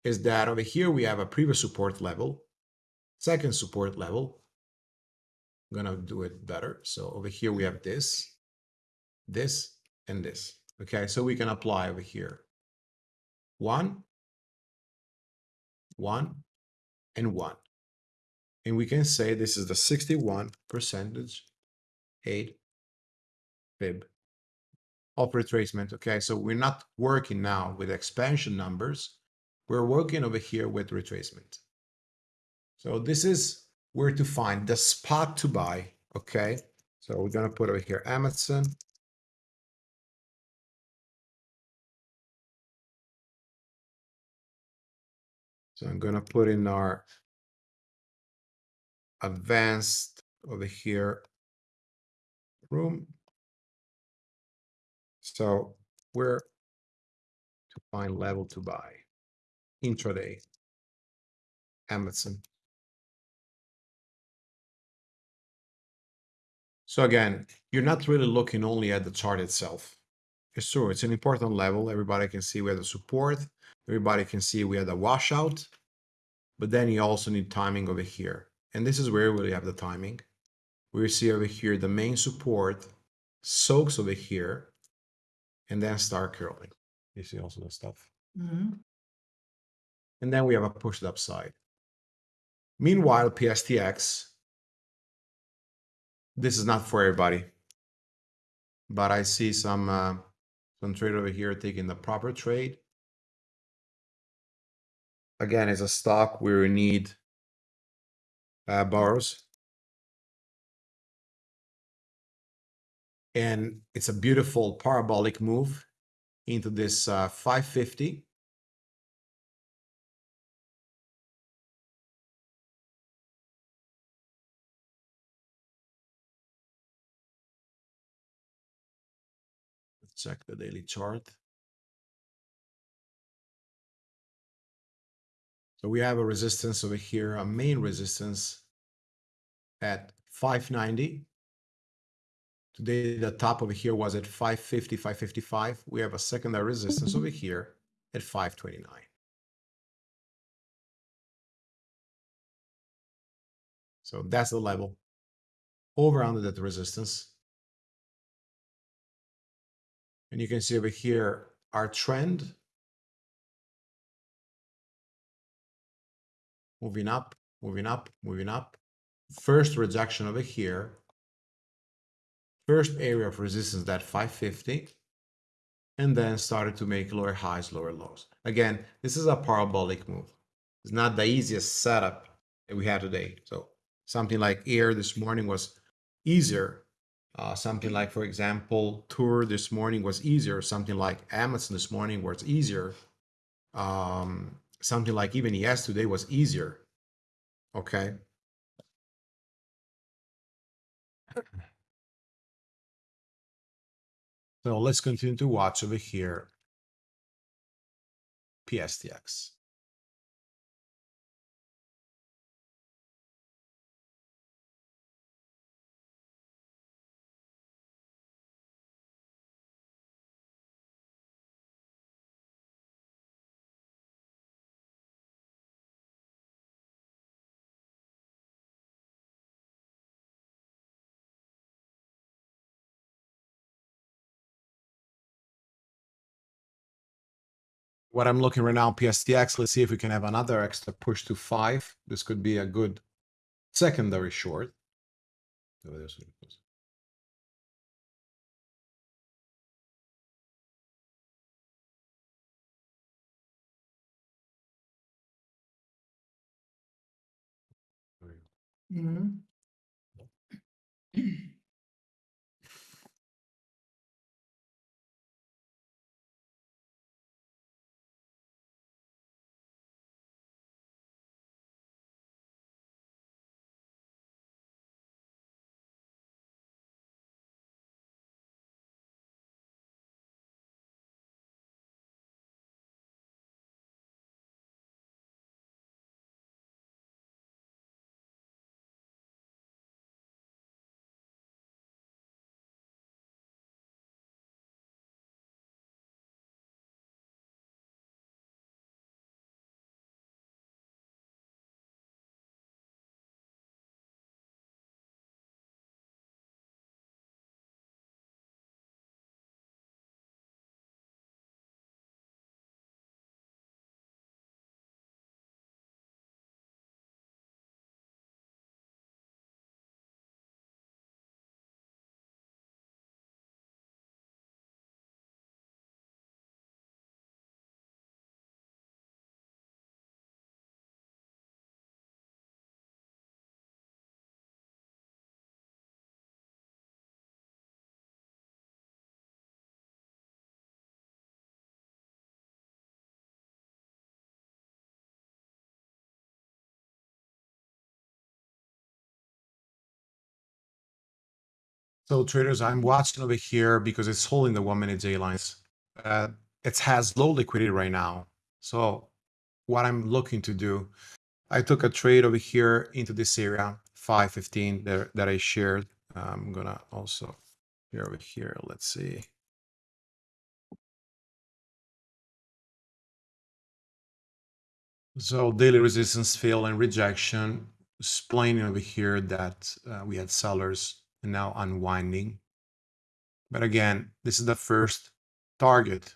is that over here we have a previous support level, second support level. I'm gonna do it better. So over here we have this, this, and this. Okay, so we can apply over here. One, one, and one. And we can say this is the 61 percentage 8 fib of retracement. Okay, so we're not working now with expansion numbers. We're working over here with retracement. So this is where to find the spot to buy. Okay, so we're gonna put over here Amazon. So I'm gonna put in our advanced over here room. So where to find level to buy intraday Amazon. So again, you're not really looking only at the chart itself. It's true, it's an important level. Everybody can see we have the support. Everybody can see we have the washout. But then you also need timing over here. And this is where we have the timing. We see over here the main support soaks over here and then start curling. You see also the stuff. Mhm. And then we have a pushed upside. Meanwhile, PSTX, this is not for everybody. But I see some uh, some trade over here taking the proper trade. Again, it's a stock where we need uh, borrows. And it's a beautiful parabolic move into this uh, 550. Let's check the daily chart. So we have a resistance over here, a main resistance at 590. Today, the top over here was at 550, 555. We have a secondary resistance over here at 529. So that's the level over under that resistance. And you can see over here our trend moving up, moving up, moving up. First rejection over here. First area of resistance that 550. And then started to make lower highs, lower lows. Again, this is a parabolic move. It's not the easiest setup that we have today. So something like air this morning was easier. Uh, something like, for example, tour this morning was easier. Something like Amazon this morning was easier. Um, something like even ES today was easier. Okay. So let's continue to watch over here. PSTX. What I'm looking right now, PSTX. Let's see if we can have another extra push to five. This could be a good secondary short. Oh, there's So traders, I'm watching over here because it's holding the one minute J lines. Uh, it has low liquidity right now. So what I'm looking to do, I took a trade over here into this area, 515 that, that I shared. I'm gonna also here over here, let's see. So daily resistance fail and rejection, explaining over here that uh, we had sellers and now unwinding. But again, this is the first target.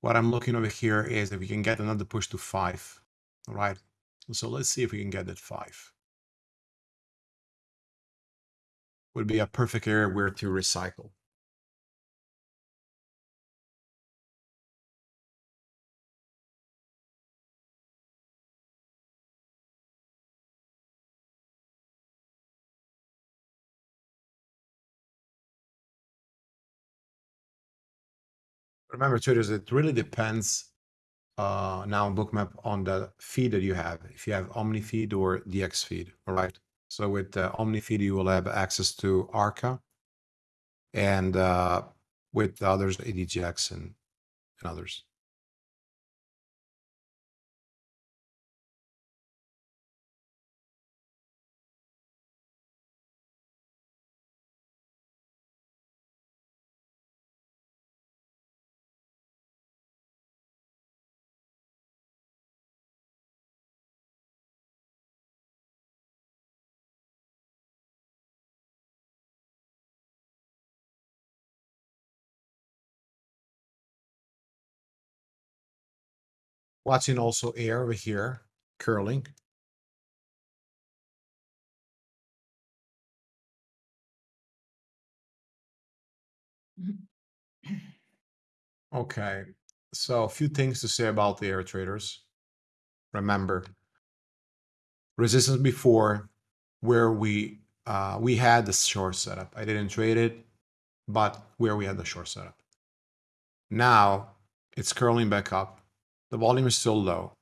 What I'm looking over here is if we can get another push to five. All right. So let's see if we can get that five. Would be a perfect area where to recycle. Remember, traders, it really depends uh, now on Bookmap on the feed that you have. If you have Omni feed or DX feed, all right? So with uh, Omni feed, you will have access to Arca, and uh, with others, EDGX and, and others. Watching also air over here, curling. Okay, so a few things to say about the air traders. Remember, resistance before where we uh, we had the short setup. I didn't trade it, but where we had the short setup. Now it's curling back up. The volume is still low.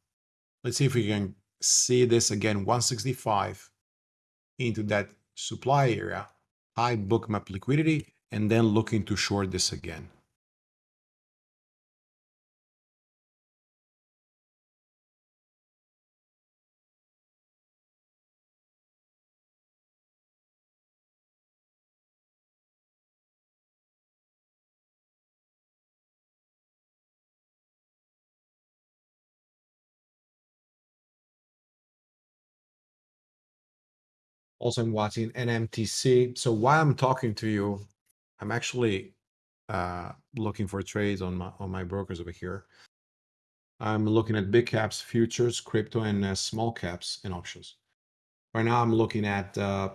Let's see if we can see this again, 165 into that supply area, high bookmap liquidity, and then looking to short this again. Also, I'm watching NMTC. So while I'm talking to you, I'm actually uh, looking for trades on my on my brokers over here. I'm looking at big caps, futures, crypto, and uh, small caps and options. Right now, I'm looking at uh,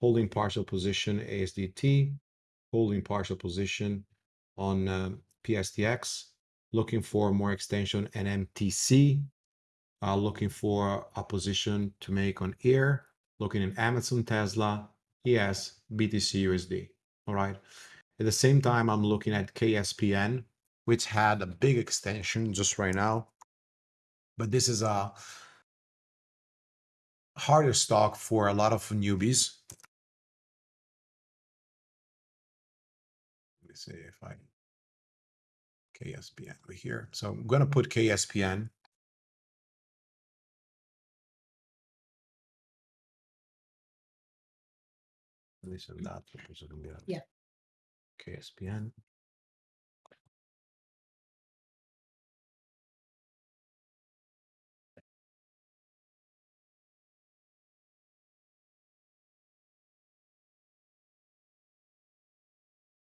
holding partial position HSDT, holding partial position on uh, PSTX, looking for more extension NMTC, uh, looking for a position to make on air, looking in Amazon, Tesla, ES, BTC USD. All right. At the same time, I'm looking at KSPN, which had a big extension just right now. But this is a harder stock for a lot of newbies. Let me see if I KSPN over here. So I'm going to put KSPN Dice il dato, posso cambiare. Yeah. KSPN.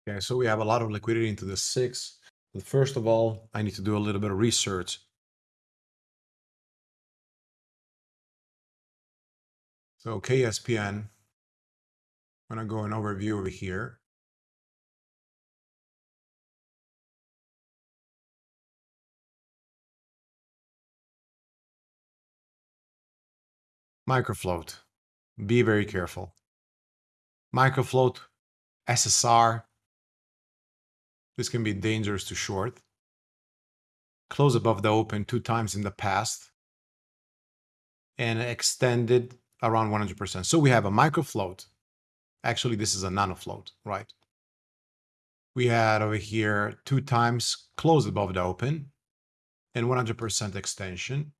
Okay, so we have a lot of liquidity into the six. But first of all, I need to do a little bit of research. So KSPN, I'm gonna go an overview over here. Microfloat. Be very careful. Microfloat, SSR. This can be dangerous to short. Close above the open two times in the past. And extended around 100%. So we have a microfloat Actually, this is a nano float, right? We had over here two times close above the open and 100% extension.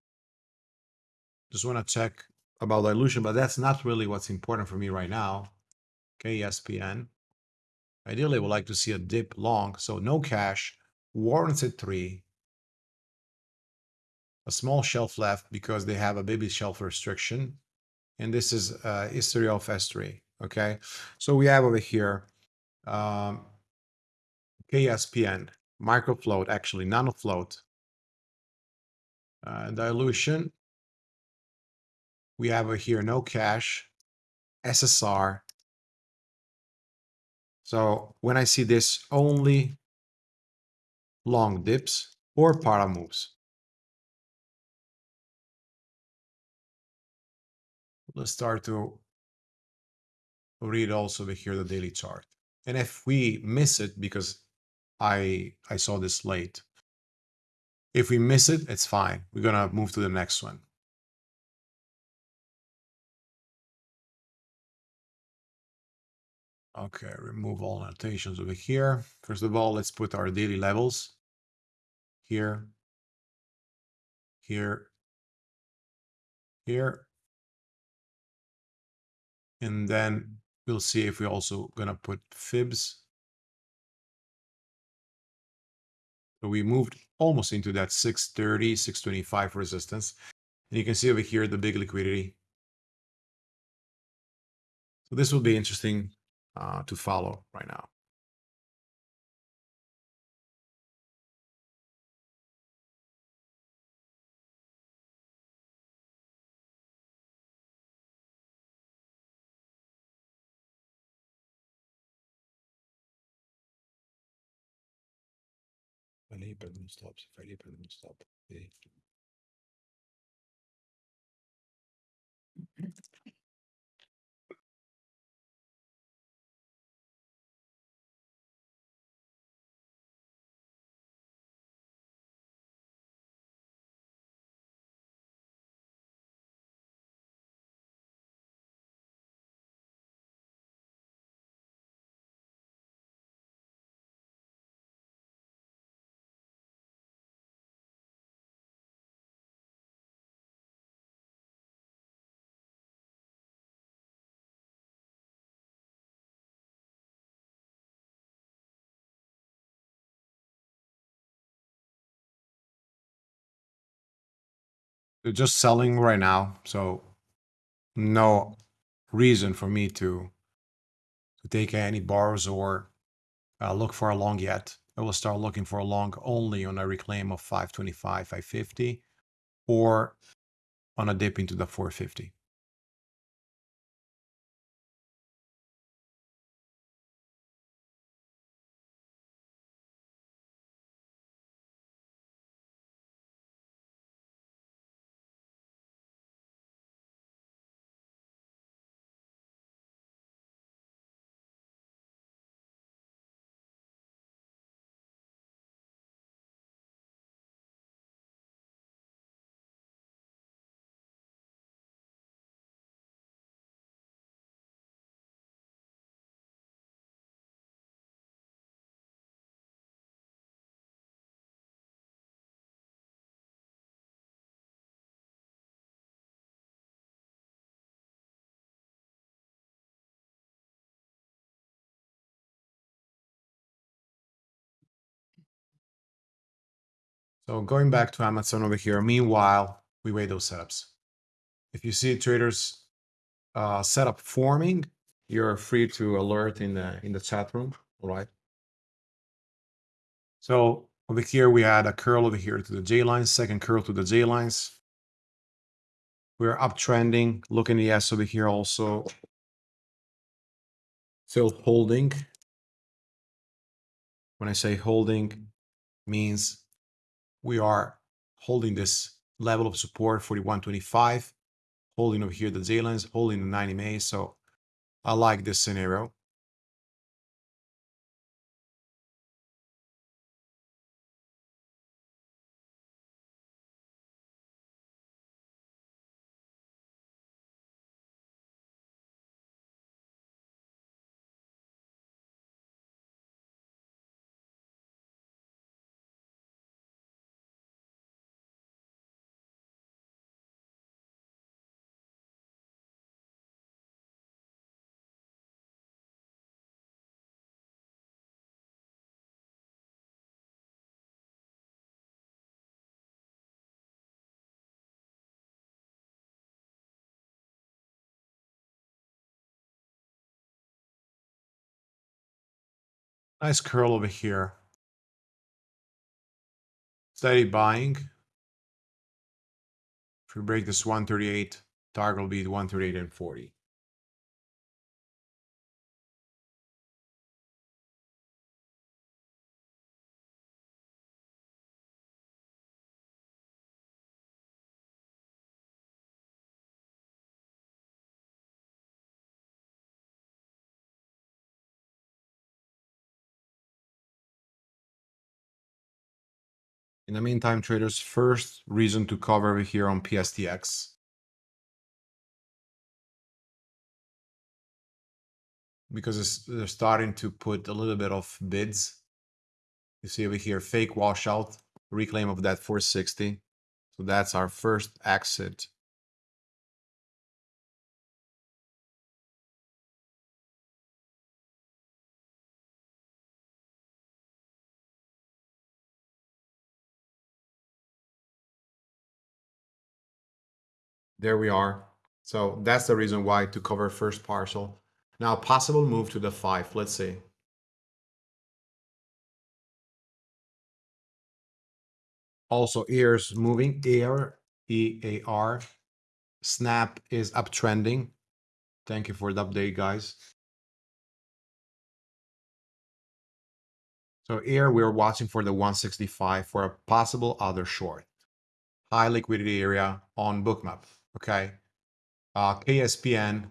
Just want to check about dilution, but that's not really what's important for me right now. Okay, KSPN. Ideally, would like to see a dip long, so no cash, warrants at three, a small shelf left because they have a baby shelf restriction, and this is uh, history of S3. Okay, so we have over here um, KSPN, microfloat, actually nanofloat, uh, dilution. We have over here no cash, SSR. So when I see this, only long dips or para moves. Let's start to read also over here the daily chart. And if we miss it, because I I saw this late, if we miss it, it's fine. We're gonna move to the next one. Okay, remove all annotations over here. First of all, let's put our daily levels here, here, here. And then we'll see if we're also gonna put fibs. So we moved almost into that 630, 625 resistance. And you can see over here the big liquidity. So this will be interesting uh, to follow right now. Falei para não stop, falei para não They're just selling right now, so no reason for me to to take any bars or uh, look for a long yet. I will start looking for a long only on a reclaim of 525, 550, or on a dip into the 450. So going back to Amazon over here, meanwhile, we wait those setups. If you see traders uh, setup forming, you're free to alert in the in the chat room, all right? So over here, we had a curl over here to the J lines, second curl to the J lines. We're uptrending, looking at ES over here also. Still holding. When I say holding, means we are holding this level of support 4125 holding over here the Z holding the 9 EMA so I like this scenario Nice curl over here. Steady buying. If we break this 138, target will be 138 and 40. In the meantime, traders, first reason to cover here on PSTX. Because they're starting to put a little bit of bids. You see over here, fake washout, reclaim of that 460. So that's our first exit There we are. So that's the reason why to cover first partial. Now possible move to the five, let's see. Also ears moving, air, E-A-R. Snap is uptrending. Thank you for the update, guys. So here we're watching for the 165 for a possible other short. High liquidity area on bookmap okay, uh, KSPN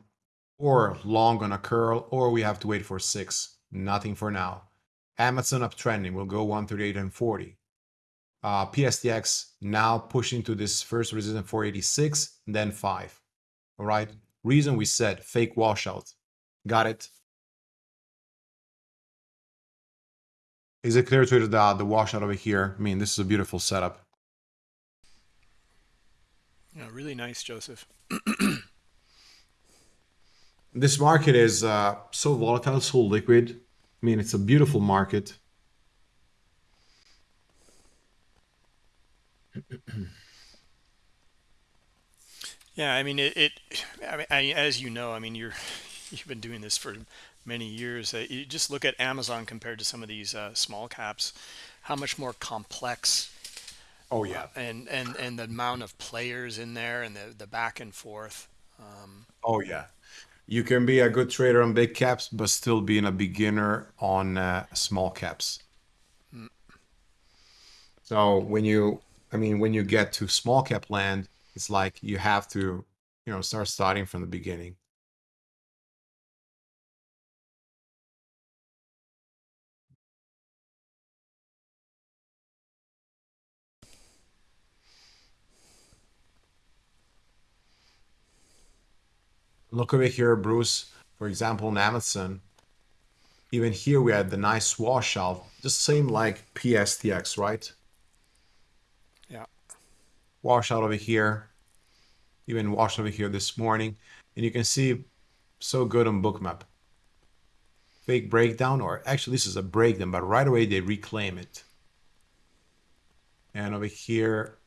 or long on a curl, or we have to wait for six. Nothing for now. Amazon uptrending will go 138 and 40. Uh, PSTX now pushing to this first resistance 486, then 5. All right. Reason we said fake washout. Got it? Is it clear to the, the washout over here? I mean, this is a beautiful setup. Yeah, really nice, Joseph. this market is uh, so volatile, so liquid. I mean, it's a beautiful market. yeah, I mean, it. it I mean, I, as you know, I mean, you're you've been doing this for many years. Uh, you just look at Amazon compared to some of these uh, small caps, how much more complex Oh yeah, uh, and and and the amount of players in there and the the back and forth. Um, oh yeah, you can be a good trader on big caps, but still being a beginner on uh, small caps. Mm. So when you, I mean, when you get to small cap land, it's like you have to, you know, start starting from the beginning. Look over here, Bruce. For example, in Amazon, even here we had the nice washout, just same like PSTX, right? Yeah. Washout over here, even washed over here this morning. And you can see so good on bookmap. Fake breakdown, or actually this is a breakdown, but right away they reclaim it. And over here,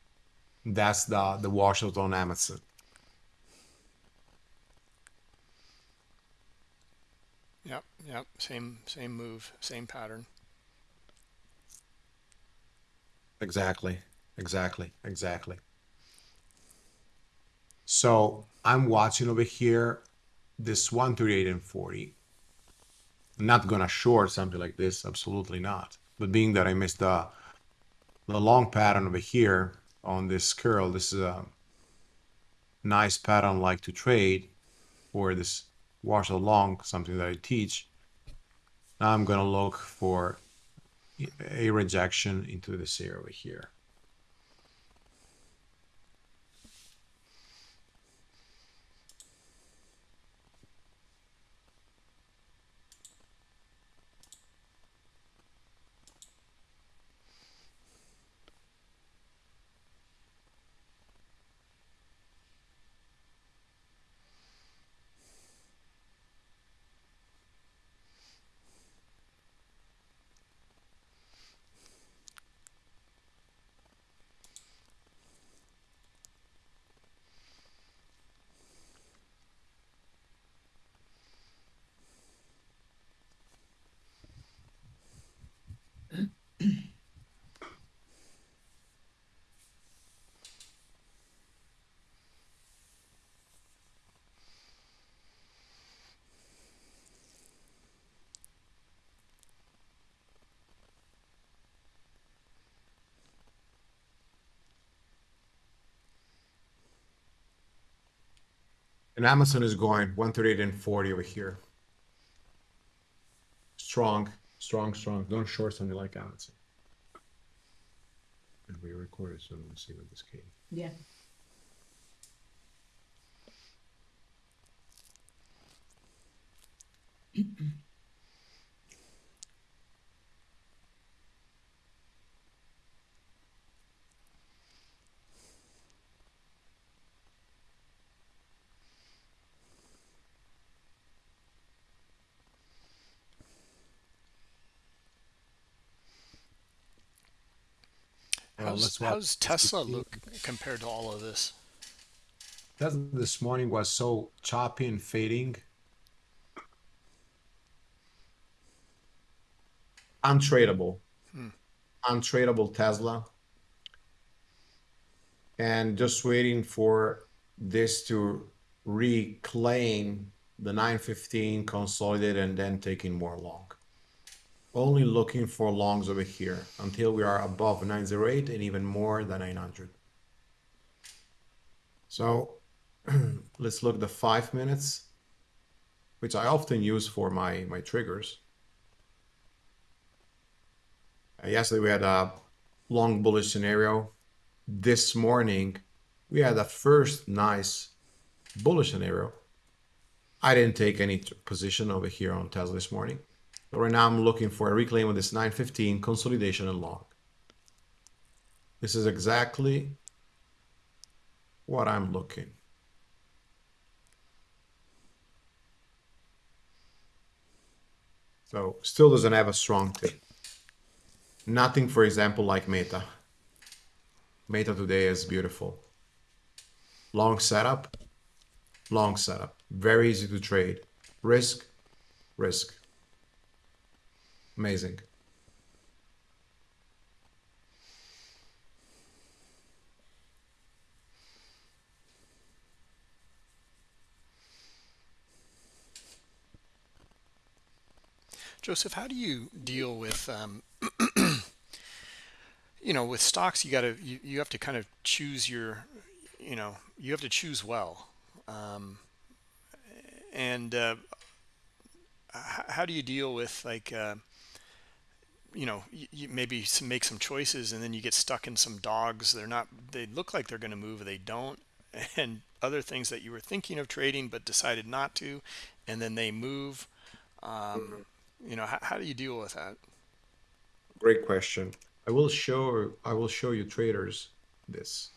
that's the, the washout on Amazon. Yep, same same move, same pattern. Exactly, exactly, exactly. So I'm watching over here this 138 and 40. I'm not gonna short something like this, absolutely not. But being that I missed the the long pattern over here on this curl, this is a nice pattern like to trade for this wash along something that I teach. Now I'm going to look for a rejection into this area here. And Amazon is going 138 and 40 over here. Strong, strong, strong. Don't short something like Amazon. And we recorded, so let me see what this came. Yeah. Well, How's, how's Tesla look compared to all of this? Tesla this morning was so choppy and fading. Untradable. Hmm. Untradable Tesla. And just waiting for this to reclaim the 915, consolidate, and then taking more long. Only looking for longs over here until we are above 908 and even more than 900. So let's look the five minutes, which I often use for my, my triggers. Uh, yesterday we had a long bullish scenario. This morning we had a first nice bullish scenario. I didn't take any position over here on Tesla this morning. But right now I'm looking for a reclaim of this 915 consolidation and long. This is exactly what I'm looking. So still doesn't have a strong thing. Nothing, for example, like Meta. Meta today is beautiful. Long setup, long setup. Very easy to trade. Risk, risk. Amazing. Joseph, how do you deal with, um, you know, with stocks? You got to you, you have to kind of choose your, you know, you have to choose well, um, and uh, how do you deal with like, uh, you know, you, maybe make some choices and then you get stuck in some dogs. They're not. They look like they're going to move, they don't, and other things that you were thinking of trading but decided not to, and then they move. Um, you know, how, how do you deal with that? Great question. I will show I will show you traders this.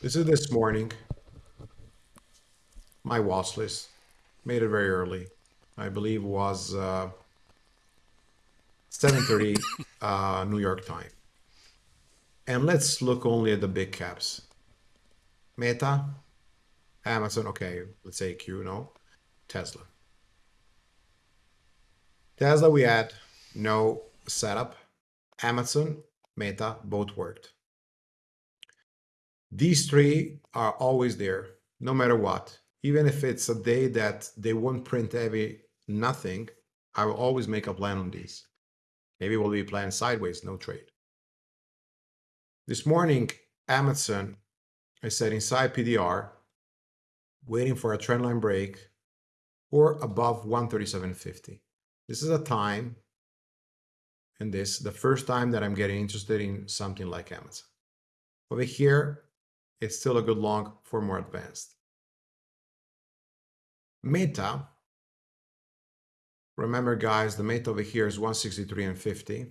This is this morning. My watch list made it very early. I believe was uh, 7:30 uh, New York time. And let's look only at the big caps. Meta, Amazon, okay, let's say Q, no, Tesla. Tesla, we had no setup. Amazon, Meta, both worked. These three are always there, no matter what. Even if it's a day that they won't print heavy nothing, I will always make a plan on these. Maybe we'll be playing sideways, no trade. This morning, Amazon, I said inside PDR, waiting for a trendline break or above 137.50. This is a time, and this the first time that I'm getting interested in something like Amazon. Over here, it's still a good long for more advanced. Meta, remember guys, the meta over here is 163 and 50.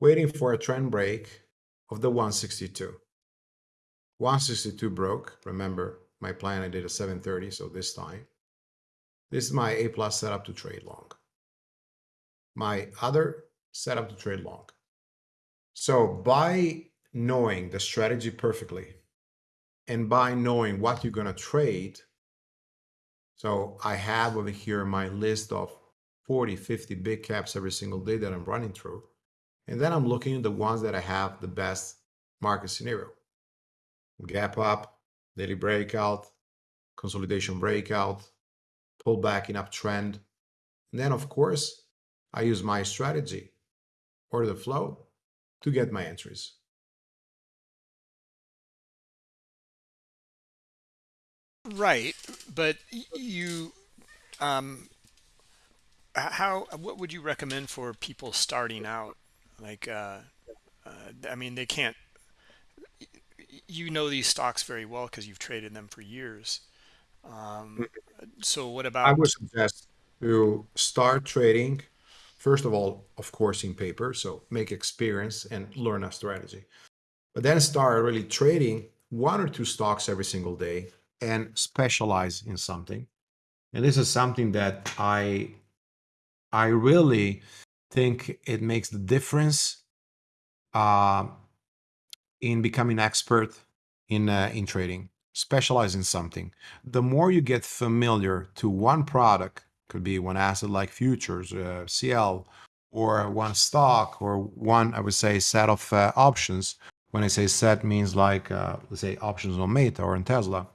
Waiting for a trend break of the 162. 162 broke. Remember my plan, I did a 730, so this time. This is my A plus setup to trade long. My other setup to trade long. So by knowing the strategy perfectly and by knowing what you're going to trade, so I have over here my list of 40, 50 big caps every single day that I'm running through. And then I'm looking at the ones that I have the best market scenario. Gap up, daily breakout, consolidation breakout, pullback in uptrend. And then, of course, I use my strategy or the flow to get my entries. Right but you um how what would you recommend for people starting out like uh, uh i mean they can't you know these stocks very well because you've traded them for years um so what about I would suggest to start trading, first of all, of course, in paper. So make experience and learn a strategy. But then start really trading one or two stocks every single day and specialize in something. And this is something that I I really think it makes the difference uh, in becoming expert in uh, in trading. Specialize in something. The more you get familiar to one product, could be one asset like futures, uh, CL, or one stock, or one I would say set of uh, options. When I say set, means like uh, let's say options on Meta or on Tesla.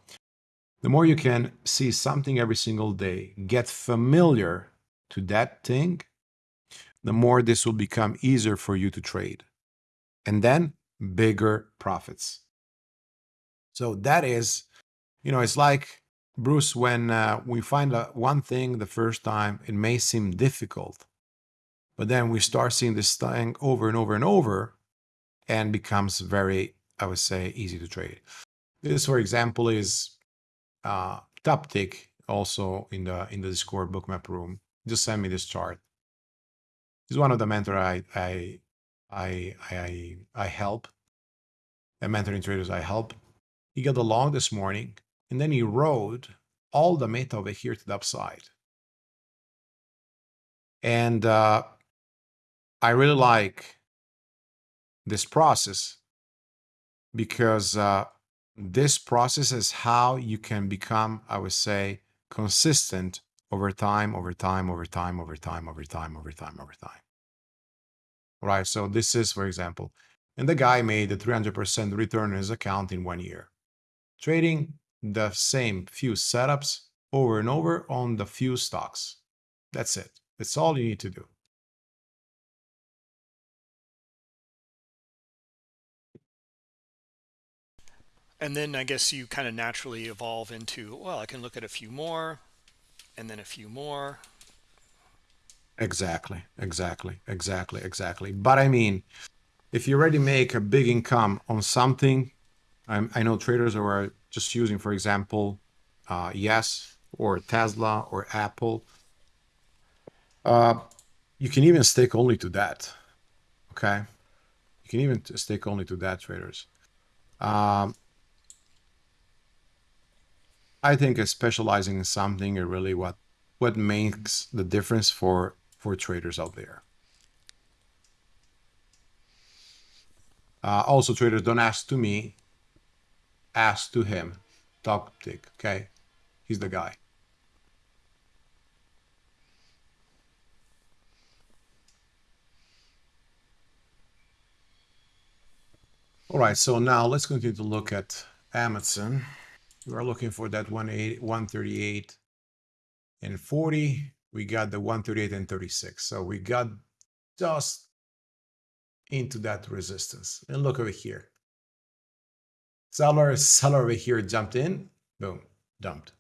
The more you can see something every single day, get familiar to that thing, the more this will become easier for you to trade. And then bigger profits. So that is, you know, it's like Bruce, when uh, we find one thing the first time, it may seem difficult, but then we start seeing this thing over and over and over and becomes very, I would say, easy to trade. This, for example, is uh, Toptic also in the in the Discord bookmap room. Just send me this chart. He's one of the mentor I I I I I help. The mentoring traders I help. He got along this morning, and then he rode all the meta over here to the upside. And uh, I really like this process because uh, this process is how you can become, I would say, consistent over time, over time, over time, over time, over time, over time, over time. Right. So this is, for example, and the guy made a 300% return on his account in one year, trading the same few setups over and over on the few stocks. That's it. That's all you need to do. And then i guess you kind of naturally evolve into well i can look at a few more and then a few more Exactly, exactly, exactly, exactly. But I mean, if you already make a big income on something, I'm, I know traders are just using, for example, uh, Yes or Tesla or Apple. Uh, you can even stick only to that. Okay, you can even stick only to that, traders. Um, I think specializing in something is really what what makes the difference for for traders out there. Uh, also, traders don't ask to me, ask to him. Toptic, okay? He's the guy. All right, so now let's continue to look at Amazon. We are looking for that 138 and 40. We got the 138 and 36. So we got just into that resistance. And look over here. Seller, seller over here jumped in, boom, dumped.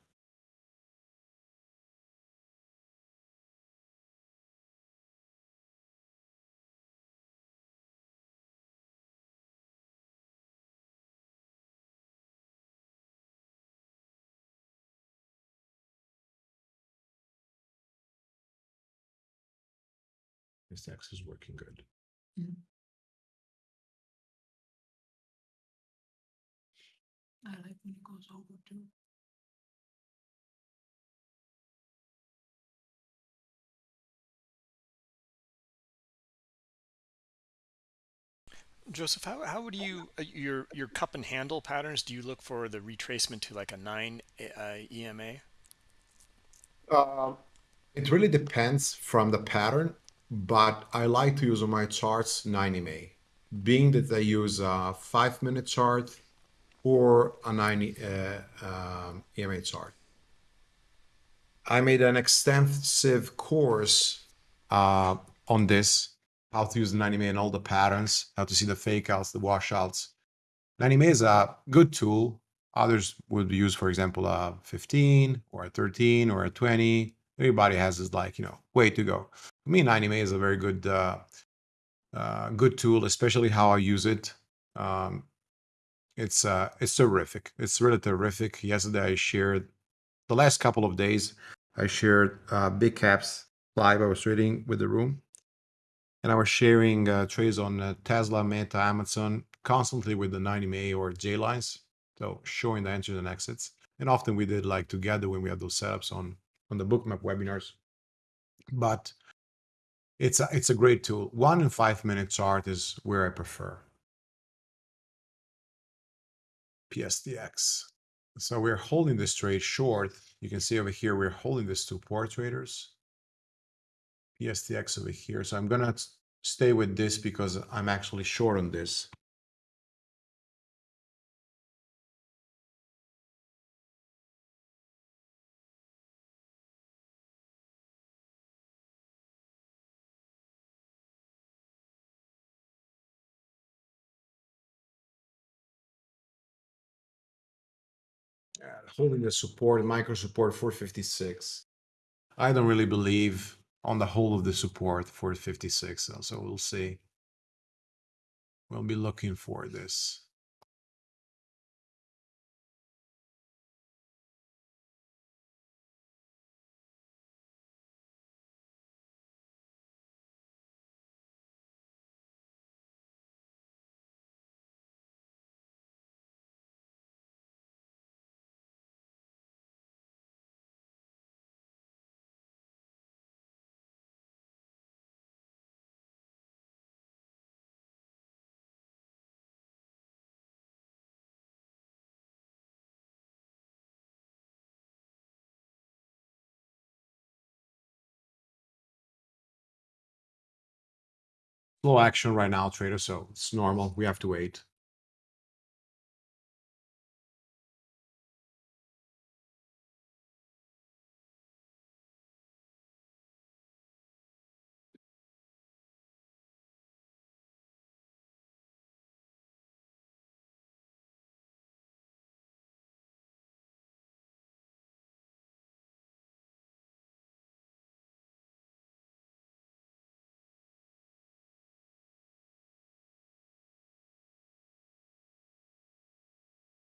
This X is working good. I like when it goes over too. joseph how, how would you uh, your your cup and handle patterns do you look for the retracement to like a 9 uh, ema Uh, it really depends from the pattern, but I like to use on my charts 9 EMA, being that I use a five minute chart or a 90 uh, um, EMA chart. I made an extensive course uh, on this, how to use the 9 EMA and all the patterns, how to see the fake outs, the washouts. 9 EMA is a good tool. Others would use, for example, a 15 or a 13 or a 20. Everybody has this like, you know, way to go. Me, 9 EMA is a very good, uh, uh, good tool, especially how I use it. Um, it's uh, it's terrific. It's really terrific. Yesterday I shared the last couple of days. I shared uh, big caps live. I was trading with the room, and I was sharing uh, trades on uh, Tesla, Meta, Amazon, constantly with the 9 EMA or J lines. So showing the entries and exits. And often we did like together when we had those setups on on the bookmap webinars. But it's a, it's a great tool. One and five minute chart is where I prefer. PSTX. So we're holding this trade short. You can see over here, we're holding this to poor traders. PSTX over here. So I'm gonna stay with this because I'm actually short on this. Holding the support, micro support 456. I don't really believe on the whole of the support for 56, so we'll see. We'll be looking for this. Slow action right now, trader, so it's normal. We have to wait.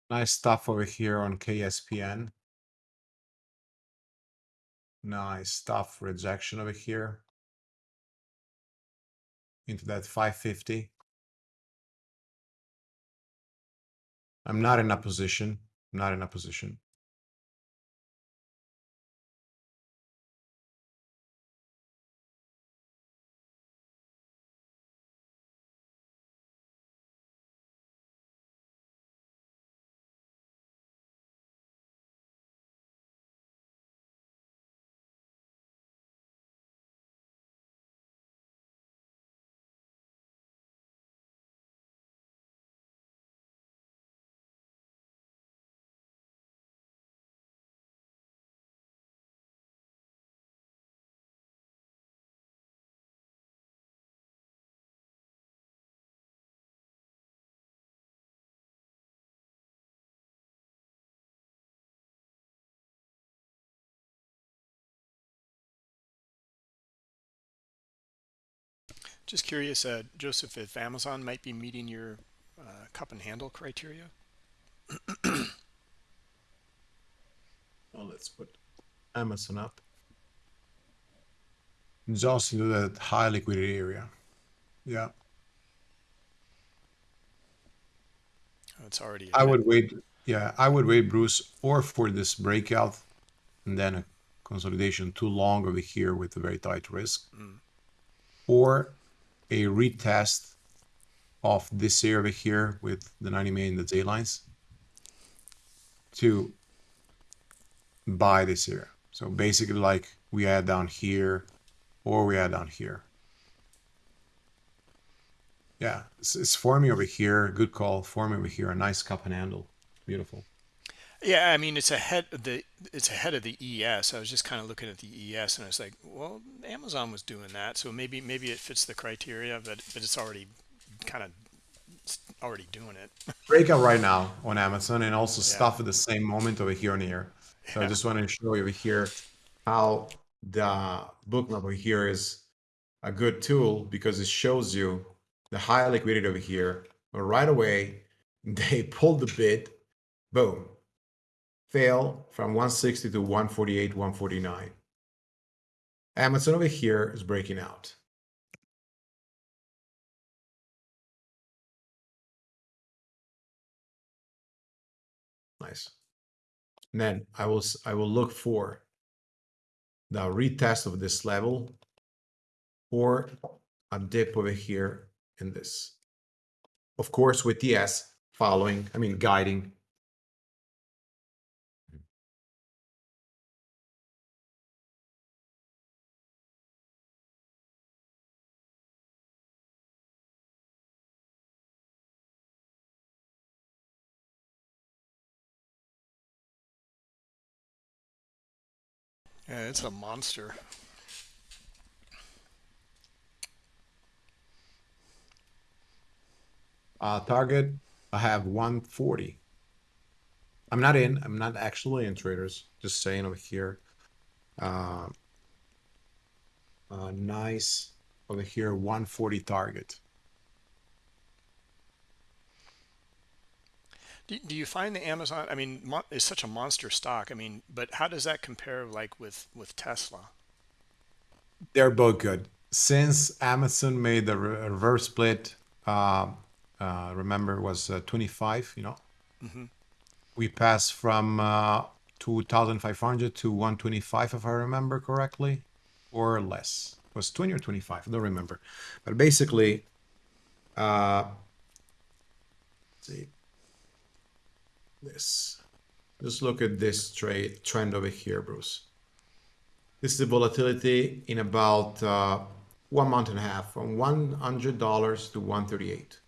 Nice stuff over here on KSPN. Nice stuff. Rejection over here. Into that 550. I'm not in a position. I'm not in a position. Just curious, uh, Joseph, if Amazon might be meeting your uh, cup and handle criteria. Oh, let's put Amazon up. Just into that high liquidity area. Yeah. Oh, it's already. I would wait. Yeah, I would wait, Bruce, or for this breakout and then a consolidation too long over here with a very tight risk, Mm. or a retest of this area over here with the 90 million the J lines to buy this area. So basically, like we add down here, or we add down here. Yeah, it's, it's forming over here. Good call. Forming over here. A nice cup and handle. Beautiful. Yeah, I mean it's ahead of the it's ahead of the ES. I was just kind of looking at the ES and I was like, well, Amazon was doing that, so maybe maybe it fits the criteria, but but it's already kind of it's already doing it. breakout right now on Amazon and also Yeah. stuff at the same moment over here on here. So I just want to show you over here how the book over here is a good tool because it shows you the high liquidity over here. But right away, they pulled the bid, boom, fail from 160 to 148, 149. Amazon over here is breaking out. Nice. And then I will I will look for the retest of this level or a dip over here in this. Of course, with the ES following, I mean guiding. Yeah, it's a monster. Uh, target, I have 140. I'm not in. I'm not actually in traders. Just saying over here. Uh, uh, nice over here, 140 target. Do, do you find the Amazon? I mean, is such a monster stock. I mean, but how does that compare like with with Tesla? They're both good. Since Amazon made the re- reverse split, uh, uh, remember it was uh, 25, you know, hmm we passed from uh, 2,500 to 125, if I remember correctly, or less. It was 20 or 25, I don't remember. But basically, uh, let's see this. Just look at this trade trend over here, Bruce. This is the volatility in about uh, one month and a half, from $100 to 138.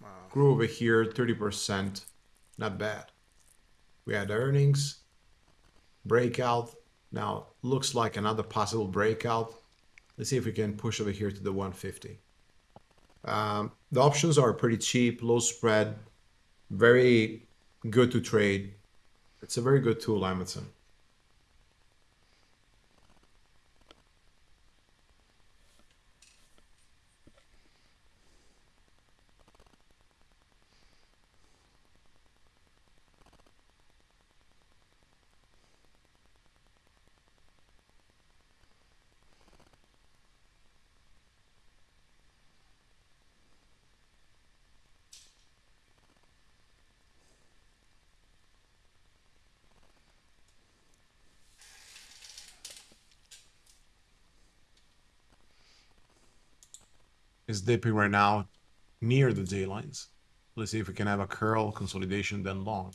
Wow. Grew over here 30%, not bad. We had earnings, breakout. Now looks like another possible breakout. Let's see if we can push over here to the 150. Um, the options are pretty cheap, low spread, very good to trade. It's a very good tool, Amazon. Dipping right now near the J lines. Let's see if we can have a curl consolidation then long.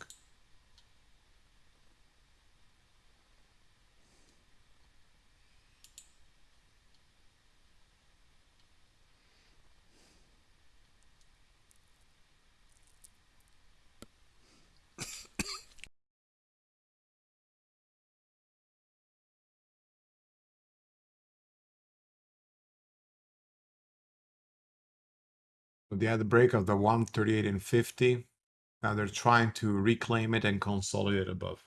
They had the break of the 138 and 50. Now they're trying to reclaim it and consolidate above.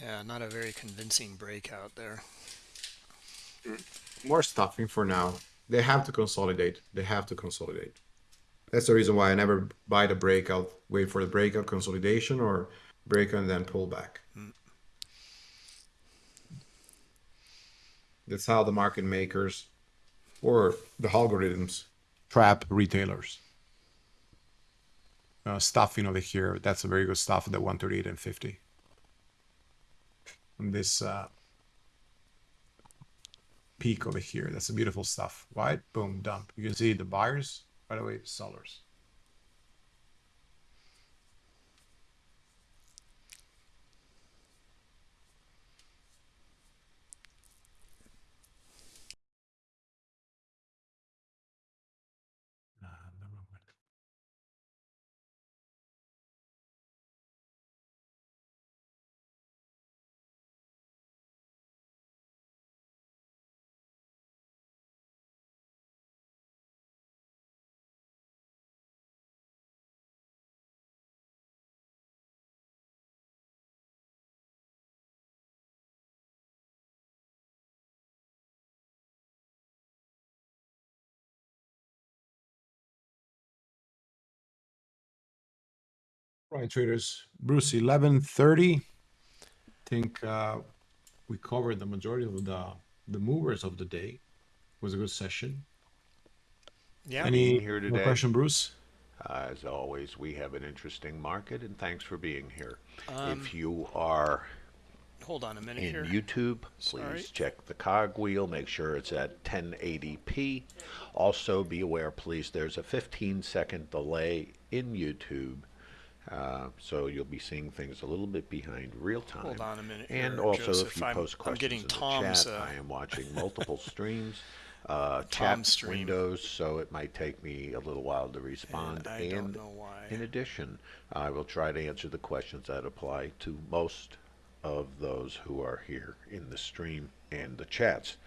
Yeah, not a very convincing breakout there. Mm, more stuffing for now. They have to consolidate. They have to consolidate. That's the reason why I never buy the breakout, wait for the breakout consolidation or breakout and then pull back. Mm. That's how the market makers or the algorithms trap retailers. Uh, stuffing over here, that's a very good stuff at the 138 and 50. And this uh, peak over here, that's a beautiful stuff. Right? Boom, dump. You can see the buyers, by the way, sellers. Right, traders. Bruce, eleven thirty. I Think uh, we covered the majority of the the movers of the day. It Was a good session. Yeah. Any here more today. question, Bruce? As always, we have an interesting market, and thanks for being here. Um, if you are Hold on a minute in here. YouTube, Sorry. please check the cogwheel. Make sure it's at 1080p. Also, be aware, please, there's a 15 second delay in YouTube. Uh, so you'll be seeing things a little bit behind real time. Hold on a minute And here, also, Joseph. if you I'm- post I'm questions getting in Tom's, the chat, uh, I am watching multiple streams, uh, Tom's chat stream. windows, so it might take me a little while to respond. I don't and know why. in addition, I will try to answer the questions that apply to most of those who are here in the stream and the chats,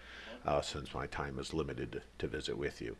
uh, since my time is limited to visit with you.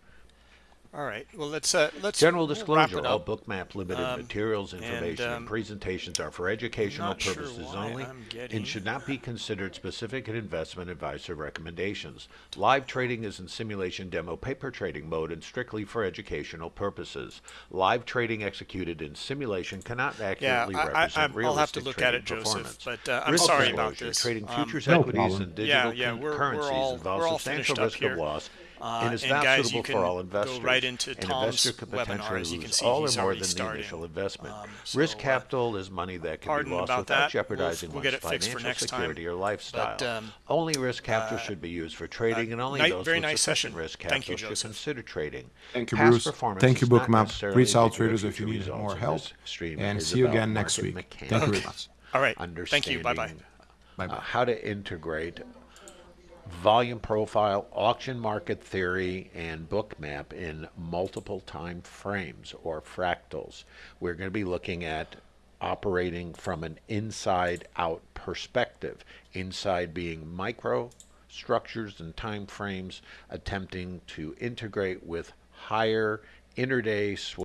All right. Well, let's uh, let's General wrap disclosure, it all. Bookmap Limited Um, materials, information, and, um, presentations are for educational not sure purposes only and should not be considered specific investment advice or recommendations. Live trading is in simulation demo paper trading mode and strictly for educational purposes. Live trading executed in simulation cannot accurately I, I, represent I'm- I'll realistic have to look at trading it, Joseph. But uh, I'm Risk sorry about disclosure, this. Trading Um, futures No equities problem. and digital yeah, con- we're- we're currencies all- involves we're all substantial risk here. of loss Uh, and is and not guys, suitable you for can all go investors. right into An Tom's investor could potentially webinars. You can lose see all or more already than the starting. initial investment. Um, Risk so, uh, capital is money that can be lost without that. We'll- jeopardizing we'll one's get it fixed for financial next time. security or lifestyle. But, um, only risk capital uh, should be used for trading, and only night- those very with nice sufficient session. risk capital Thank capital you, should Joseph. consider trading. Thank you, Bruce. performance Thank you, is not Bookmap. Reach out, traders, if you need more help. And see you again next market week. Thank you mechanics, very much. All right. Thank you. Bye bye. Bye bye. uh, how to integrate volume profile, auction market theory, and Bookmap in multiple time frames or fractals. We're going to be looking at operating from an inside out perspective, inside being micro structures and time frames, attempting to integrate with higher interday